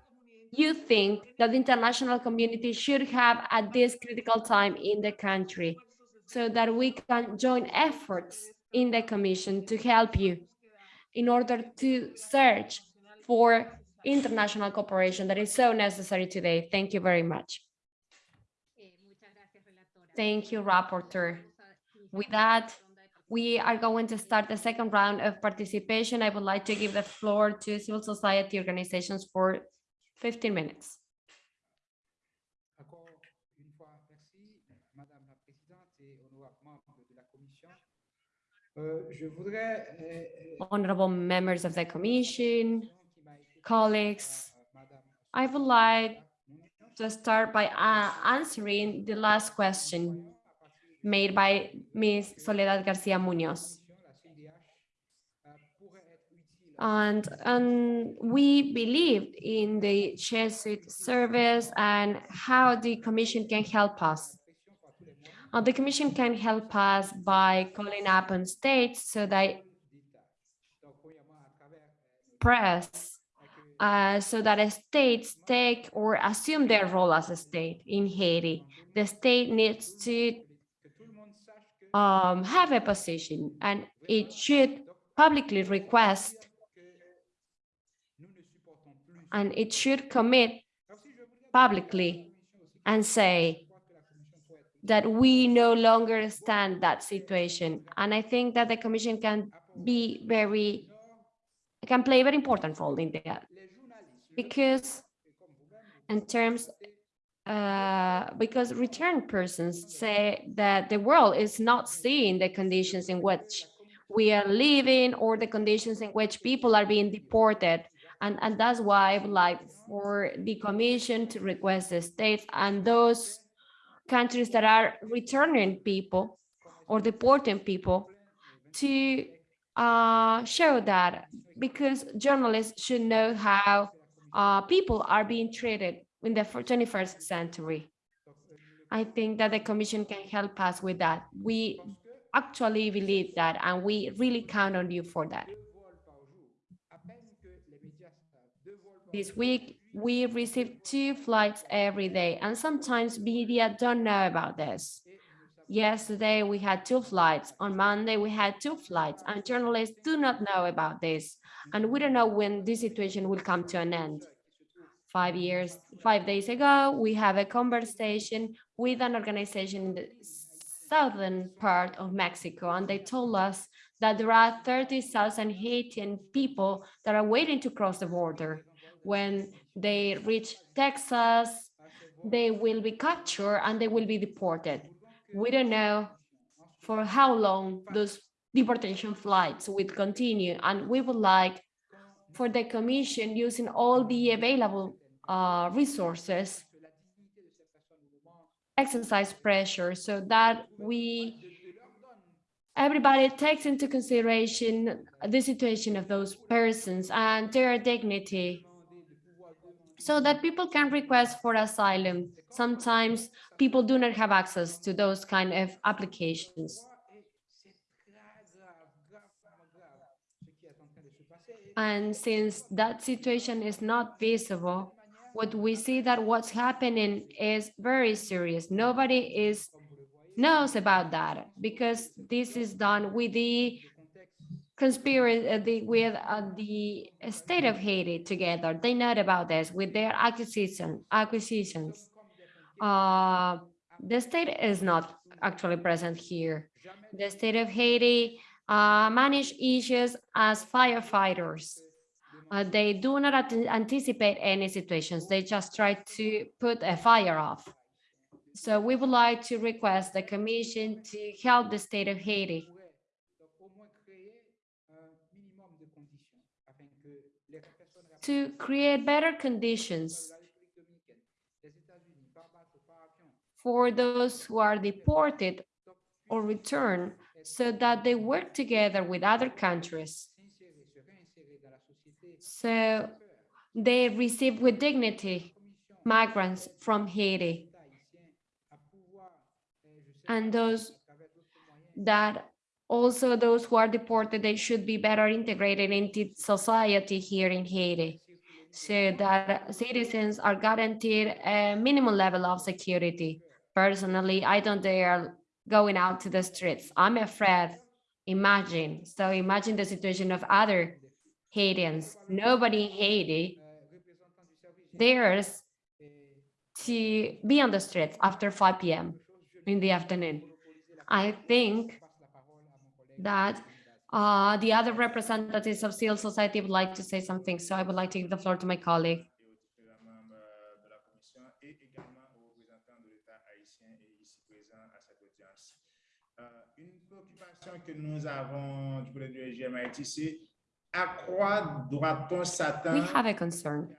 you think that the international community should have at this critical time in the country so that we can join efforts in the commission to help you in order to search for international cooperation that is so necessary today. Thank you very much. Thank you, Rapporteur. With that, we are going to start the second round of participation. I would like to give the floor to civil society organizations for 15 minutes. Encore une fois, merci, Madame la Présidente et honorables membres de la Commission. Euh, euh, euh, Honorable members of the commission, qui m'a été colleagues, I would like to start by uh, answering the last question made by Ms. Soledad Garcia Munoz. And, and we believed in the Jesuit service and how the commission can help us. Uh, the commission can help us by calling up on states so that press uh, so that states take or assume their role as a state in Haiti. The state needs to um, have a position and it should publicly request and it should commit publicly and say that we no longer stand that situation. And I think that the commission can be very, can play a very important role in that. Because in terms, uh, because return persons say that the world is not seeing the conditions in which we are living or the conditions in which people are being deported. And, and that's why I would like for the commission to request the states and those countries that are returning people or deporting people to uh, show that because journalists should know how uh, people are being treated in the 21st century. I think that the commission can help us with that. We actually believe that and we really count on you for that. This week, we receive two flights every day and sometimes media don't know about this. Yesterday, we had two flights. On Monday, we had two flights and journalists do not know about this. And we don't know when this situation will come to an end. Five years, five days ago, we have a conversation with an organization in the southern part of Mexico, and they told us that there are 30,000 Haitian people that are waiting to cross the border. When they reach Texas, they will be captured and they will be deported. We don't know for how long those deportation flights will continue, and we would like for the commission using all the available uh, resources exercise pressure so that we everybody takes into consideration the situation of those persons and their dignity demander de pouvoir demander so that people can request for asylum. Sometimes people do not have access to those kind of applications. And since that situation is not visible, what we see that what's happening is very serious. Nobody is knows about that because this is done with the conspiracy uh, the, with uh, the state of Haiti together. They know about this with their acquisition acquisitions. Uh, the state is not actually present here. The state of Haiti uh, manage issues as firefighters. Uh, they do not anticipate any situations. They just try to put a fire off. So we would like to request the commission to help the state of Haiti to create better conditions for those who are deported or returned so that they work together with other countries. So they receive with dignity migrants from Haiti and those that also those who are deported, they should be better integrated into society here in Haiti so that citizens are guaranteed a minimum level of security. Personally, I don't dare going out to the streets. I'm afraid. Imagine, so imagine the situation of other Haitians. Nobody in Haiti dares to be on the streets after 5 p.m. in the afternoon. I think passe la parole à mon collègue. That uh, the other representatives of civil society would like to say something, so I would like to give the floor to my colleague. We have a concern.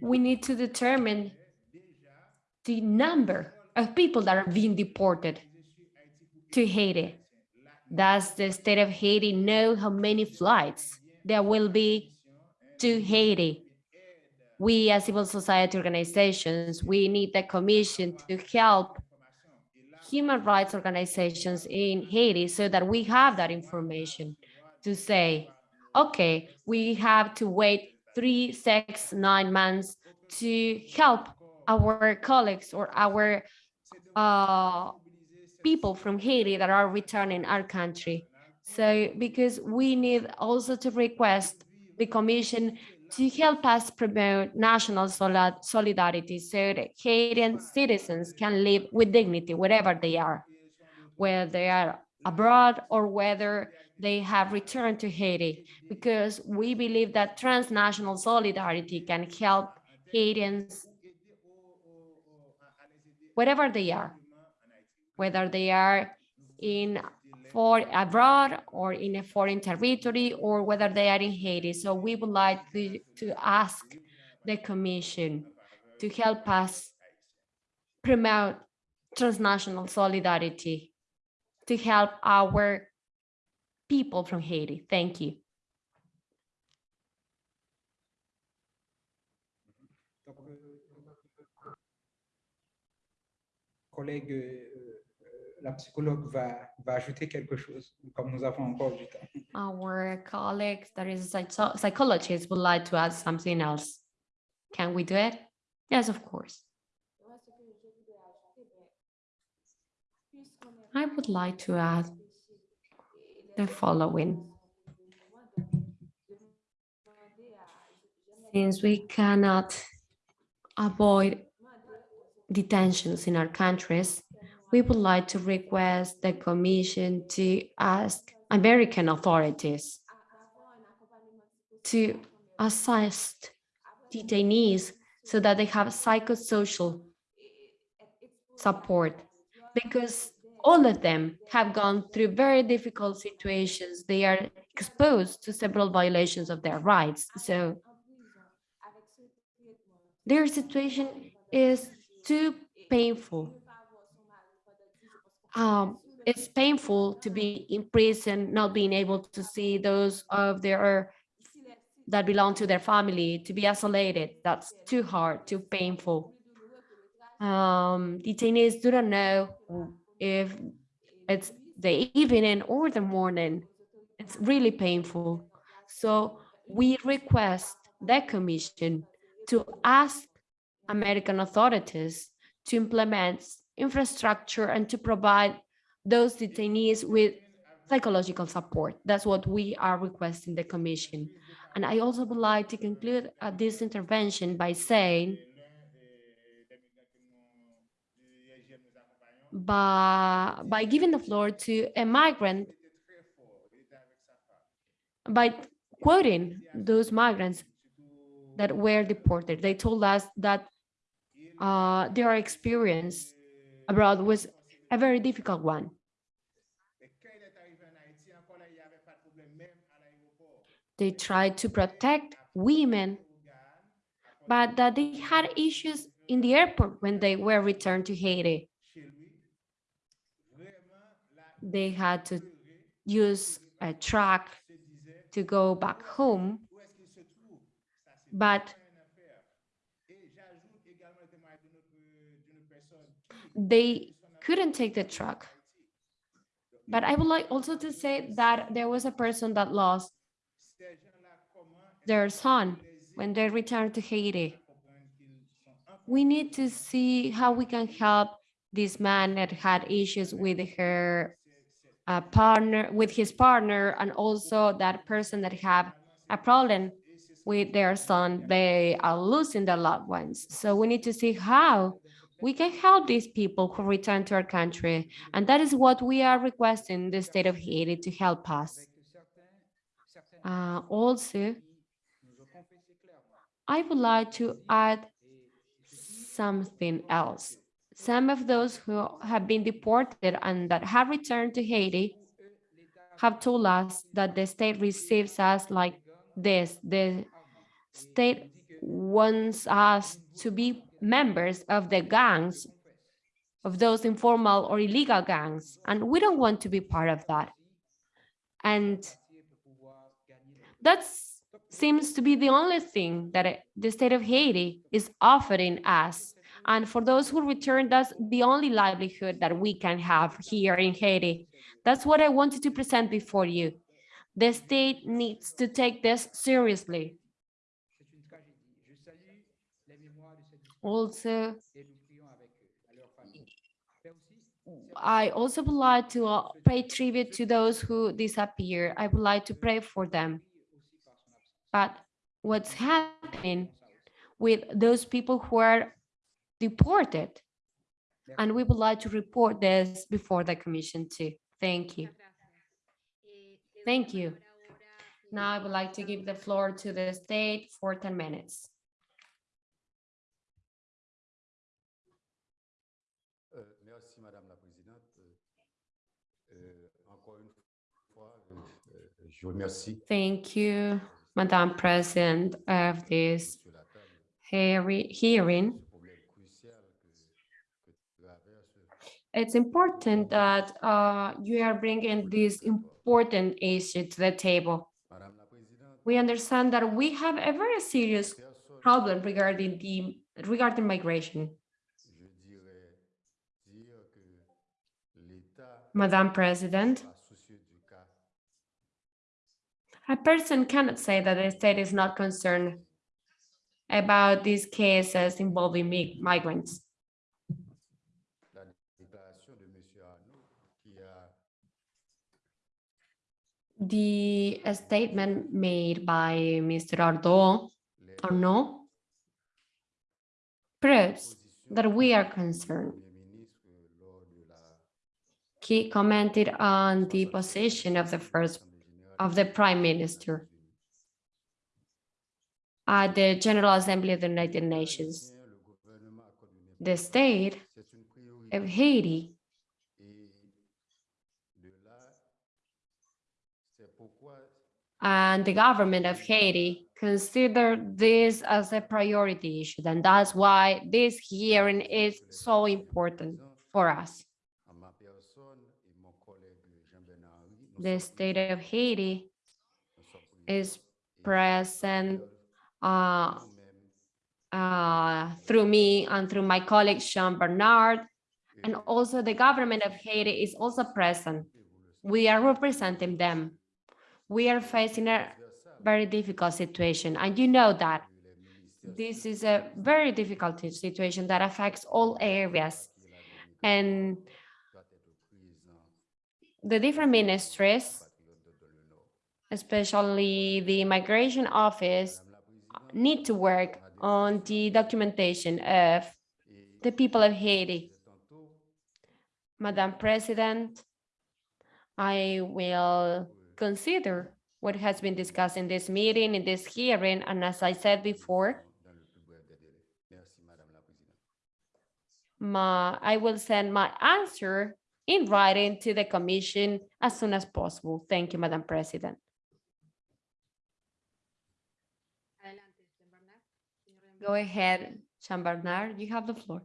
We need to determine the number of people that are being deported to Haiti. Does the state of Haiti know how many flights there will be to Haiti? We as civil society organizations, we need the commission to help human rights organizations in Haiti so that we have that information to say, okay, we have to wait three, six, nine months to help our colleagues or our uh, people from Haiti that are returning our country. So because we need also to request the commission to help us promote national solidarity so that Haitian citizens can live with dignity wherever they are, whether they are abroad or whether they have returned to Haiti, because we believe that transnational solidarity can help Haitians wherever they are, whether they are in for abroad or in a foreign territory or whether they are in Haiti. So we would like to, to ask the commission to help us promote transnational solidarity to help our people from Haiti. Thank you. Collègue, euh, euh, la psychologue va, va ajouter quelque chose, comme nous avons encore du temps. Our colleague that is a psychologist would like to add something else. Can we do it? Yes, of course. Moi, ce que je voudrais ajouter, ben, puisqu'on est I would like to add empêché et les the following. Since we cannot avoid detentions in our countries, we would like to request the commission to ask American authorities to assist detainees so that they have psychosocial support because all of them have gone through very difficult situations. They are exposed to several violations of their rights. So their situation is too painful. ne pas avoir son mari pendant 10 jours parce qu'on Um, it's painful to be in prison, not being able to see those of their that belong to their family, to be isolated. That's too hard, too painful. Um, detainees do not know if it's the evening or the morning. It's really painful. So we request the commission to ask American authorities to implement infrastructure and to provide those detainees with psychological support. That's what we are requesting the commission. And I also would like to conclude uh, this intervention by saying by, by giving the floor to a migrant, by quoting those migrants that were deported. They told us that uh, their experience abroad was a very difficult one. They tried to protect women, but that they had issues in the airport when they were returned to Haiti. They had to use a truck to go back home, but they couldn't take the truck. But I would like also to say that there was a person that lost their son when they returned to Haiti. We need to see how we can help this man that had issues with her uh, partner, with his partner, and also that person that have a problem with their son. They are losing their loved ones. So we need to see how we can help these people who return to our country. And that is what we are requesting the state of Haiti to help us. Uh, also, I would like to add something else. Some of those who have been deported and that have returned to Haiti have told us that the state receives us like this. The state wants us to be members of the gangs, of those informal or illegal gangs, and we don't want to be part of that. And that seems to be the only thing that the state of Haiti is offering us. And for those who return, that's the only livelihood that we can have here in Haiti. That's what I wanted to present before you. The state needs to take this seriously. Also, I also would like to uh, pay tribute to those who disappear. I would like to pray for them. But what's happening with those people who are deported? And we would like to report this before the commission too. Thank you. Thank you. Now I would like to give the floor to the state for 10 minutes. Euh, Merci, Madame la Présidente. Euh, Encore une fois, euh, je remercie Thank you, Madam President of this sur la table heari- hearing. It's important that uh, you are bringing this important issue to the table. We understand that we have a very serious problem regarding the regarding migration. Madam President, a person cannot say that the state is not concerned about these cases involving migrants. la déclaration de Monsieur Arnaud qui a The statement made by Mr. Ardo, Arnaud, proves that we are concerned. He commented on the position of the first of the Prime Minister at the General Assembly of the United Nations. The state of Haiti and the government of Haiti consider this as a priority issue. And that's why this hearing is so important for us. the state of Haiti is present uh, uh, through me and through my colleague Jean Bernard, and also the government of Haiti is also present. We are representing them. We are facing a very difficult situation, and you know that. This is a very difficult situation that affects all areas. And the different ministries, especially the migration office, need to work on the documentation of the people of Haiti. Madam President, I will consider what has been discussed in this meeting, in this hearing, and as I said before, my, I will send my answer in writing to the commission as soon as possible. Thank you, Madam President. Go ahead, Jean Bernard, you have the floor.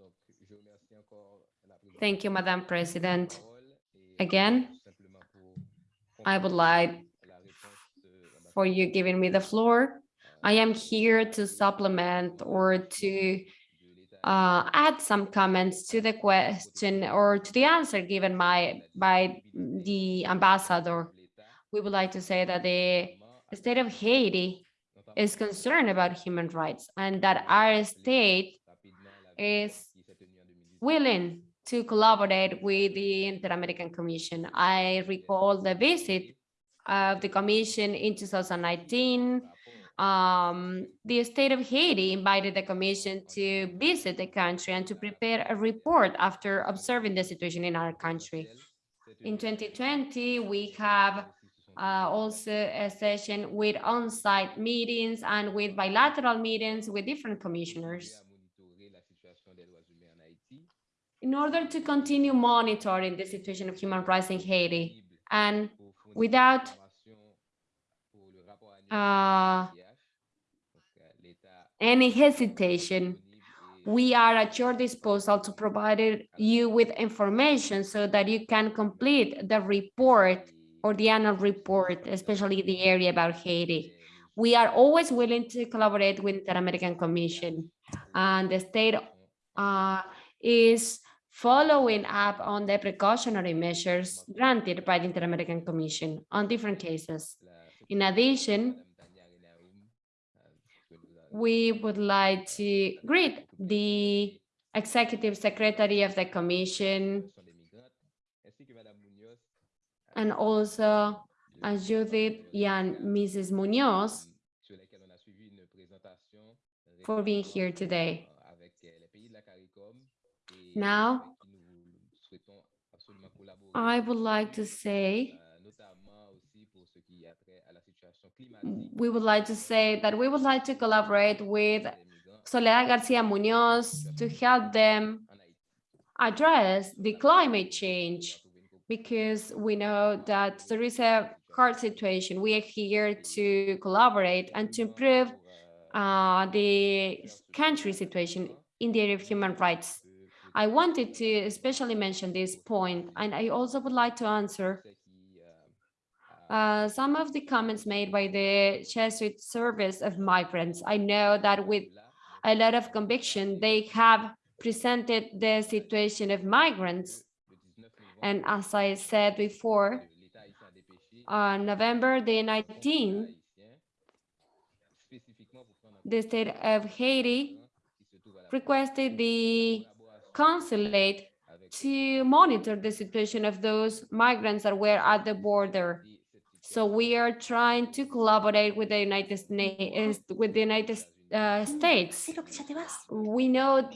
Merci, Madame la Présidente. Donc, je remercie encore la Présidente Thank you, Madam President. et Again, tout simplement pour I would like la réponse de l'ambassadeur. for you giving me the floor. I am here to supplement or to uh, add some comments to the question or to the answer given my, by the ambassador. We would like to say that the state of Haiti is concerned about human rights and that our state is willing to collaborate with the Inter-American Commission. I recall the visit of the commission in 2019. Um, the state of Haiti invited the commission to visit the country and to prepare a report after observing the situation in our country. In 2020, we have uh, also a session with on-site meetings and with bilateral meetings with different commissioners in order to continue monitoring the situation of human rights in Haiti and without uh, any hesitation, we are at your disposal to provide you with information so that you can complete the report or the annual report, especially the area about Haiti. We are always willing to collaborate with the American Commission and the state uh, is following up on the precautionary measures granted by the Inter-American Commission on different cases. In addition, we would like to greet the Executive Secretary of the Commission and also Judith and Mrs. Munoz for being here today. Now, I would like to say we would like to say that we would like to collaborate with Soledad Garcia Munoz to help them address the climate change because we know that there is a hard situation. We are here to collaborate and to improve uh, the country situation in the area of human rights. I wanted to especially mention this point, and I also would like to answer uh, some of the comments made by the Jesuit Service of Migrants. I know that with a lot of conviction, they have presented the situation of migrants. And as I said before, on November the 19th, the state of Haiti requested the consulate to monitor the situation of those migrants that were at the border. So we are trying to collaborate with the United States, with the United uh, States. We know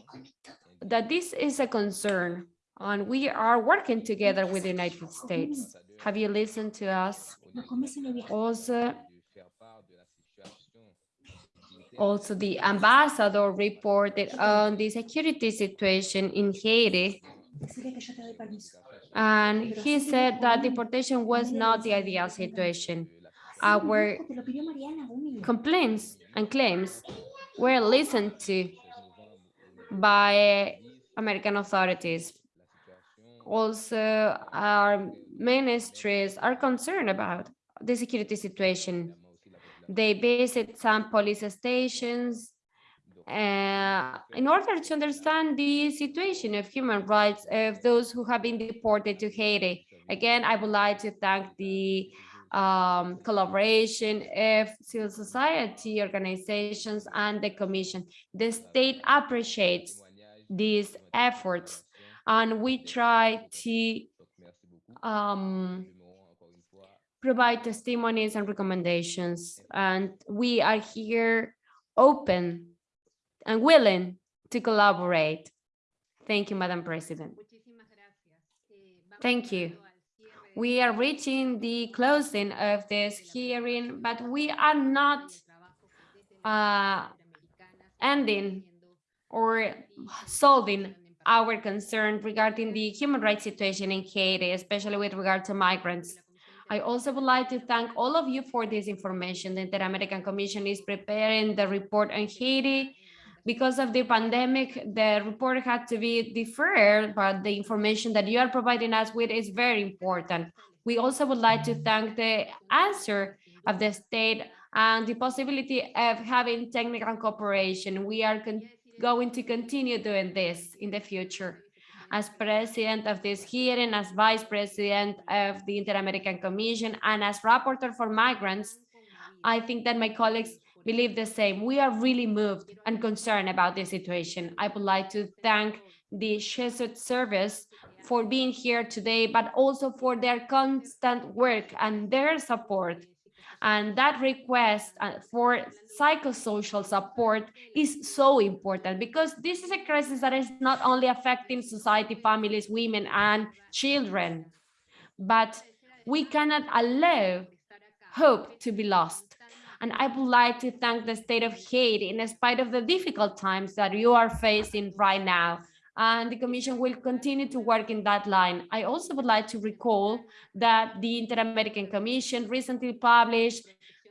that this is a concern and we are working together with the United States. Have you listened to us? Also, also the ambassador reported on the security situation in Haiti and he said that deportation was not the ideal situation. Our complaints and claims were listened to by American authorities. also our ministries are concerned about the security situation. They visit some police stations uh, in order to understand the situation of human rights of those who have been deported to Haiti. Again, I would like to thank the um, collaboration of civil society organizations and the commission. The state appreciates these efforts and we try to um, provide testimonies and recommendations. And we are here open and willing to collaborate. Thank you, Madam President. Thank you. We are reaching the closing of this hearing, but we are not uh, ending or solving our concern regarding the human rights situation in Haiti, especially with regard to migrants. I also would like to thank all of you for this information. The Inter-American Commission is preparing the report on Haiti. Because of the pandemic, the report had to be deferred, but the information that you are providing us with is very important. We also would like to thank the answer of the state and the possibility of having technical cooperation. We are going to continue doing this in the future. As president of this hearing, as vice president of the Inter-American Commission, and as rapporteur for migrants, I think that my colleagues believe the same. We are really moved and concerned about this situation. I would like to thank the Jesuit service for being here today, but also for their constant work and their support. And that request uh, for psychosocial support is so important because this is a crisis that is not only affecting society, families, women, and children, but we cannot allow hope to be lost. And I would like to thank the state of Haiti in spite of the difficult times that you are facing right now. And the Commission will continue to work in that line. I also would like to recall that the Inter-American Commission recently published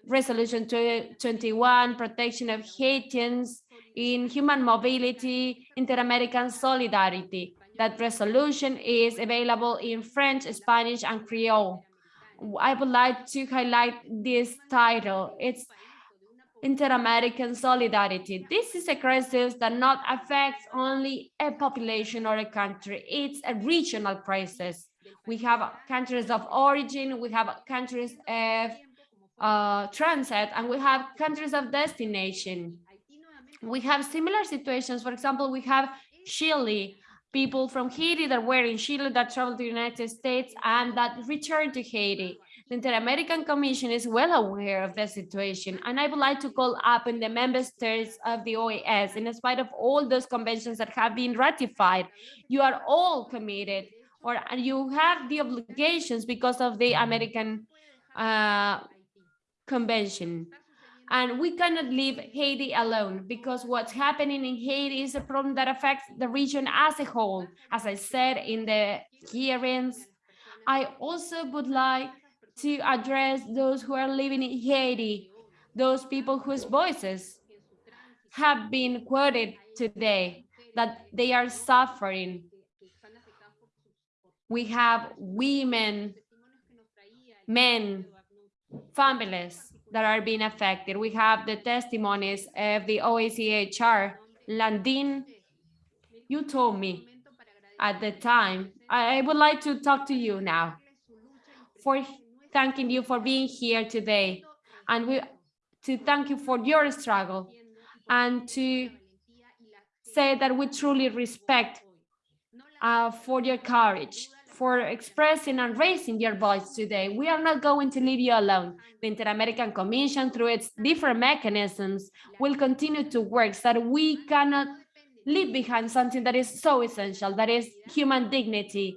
Resolution 21, Protection of Haitians in Human Mobility, Inter-American Solidarity. That resolution is available in French, Spanish, and Creole. I would like to highlight this title. It's Inter-American Solidarity. This is a crisis that not affects only a population or a country. It's a regional crisis. We have countries of origin, we have countries of uh, transit, and we have countries of destination. We have similar situations. For example, we have Chile, people from Haiti that were in Chile that traveled to the United States and that returned to Haiti. The Inter-American Commission is well aware of the situation, and I would like to call up in the member states of the OAS, in spite of all those conventions that have been ratified, you are all committed, or you have the obligations because of the American uh, Convention. And we cannot leave Haiti alone because what's happening in Haiti is a problem that affects the region as a whole. As I said in the hearings, I also would like to address those who are living in Haiti, those people whose voices have been quoted today, that they are suffering. We have women, men, families that are being affected. We have the testimonies of the OACHR. Landin, you told me at the time, I would like to talk to you now for thanking you for being here today and we to thank you for your struggle and to say that we truly respect uh, for your courage for expressing and raising your voice today. We are not going to leave you alone. The Inter-American Commission, through its different mechanisms, will continue to work so that we cannot leave behind something that is so essential, that is human dignity.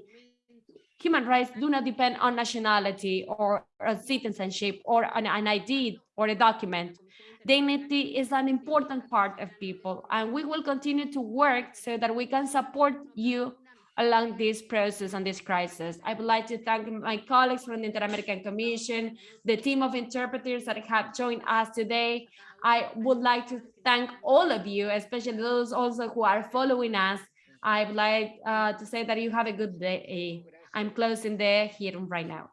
Human rights do not depend on nationality or citizenship or an, an ID or a document. Dignity is an important part of people, and we will continue to work so that we can support you along this process and this crisis. I would like to thank my colleagues from the Inter-American Commission, the team of interpreters that have joined us today. I would like to thank all of you, especially those also who are following us I would like uh, to say that you have a good day. I'm closing the hearing right now.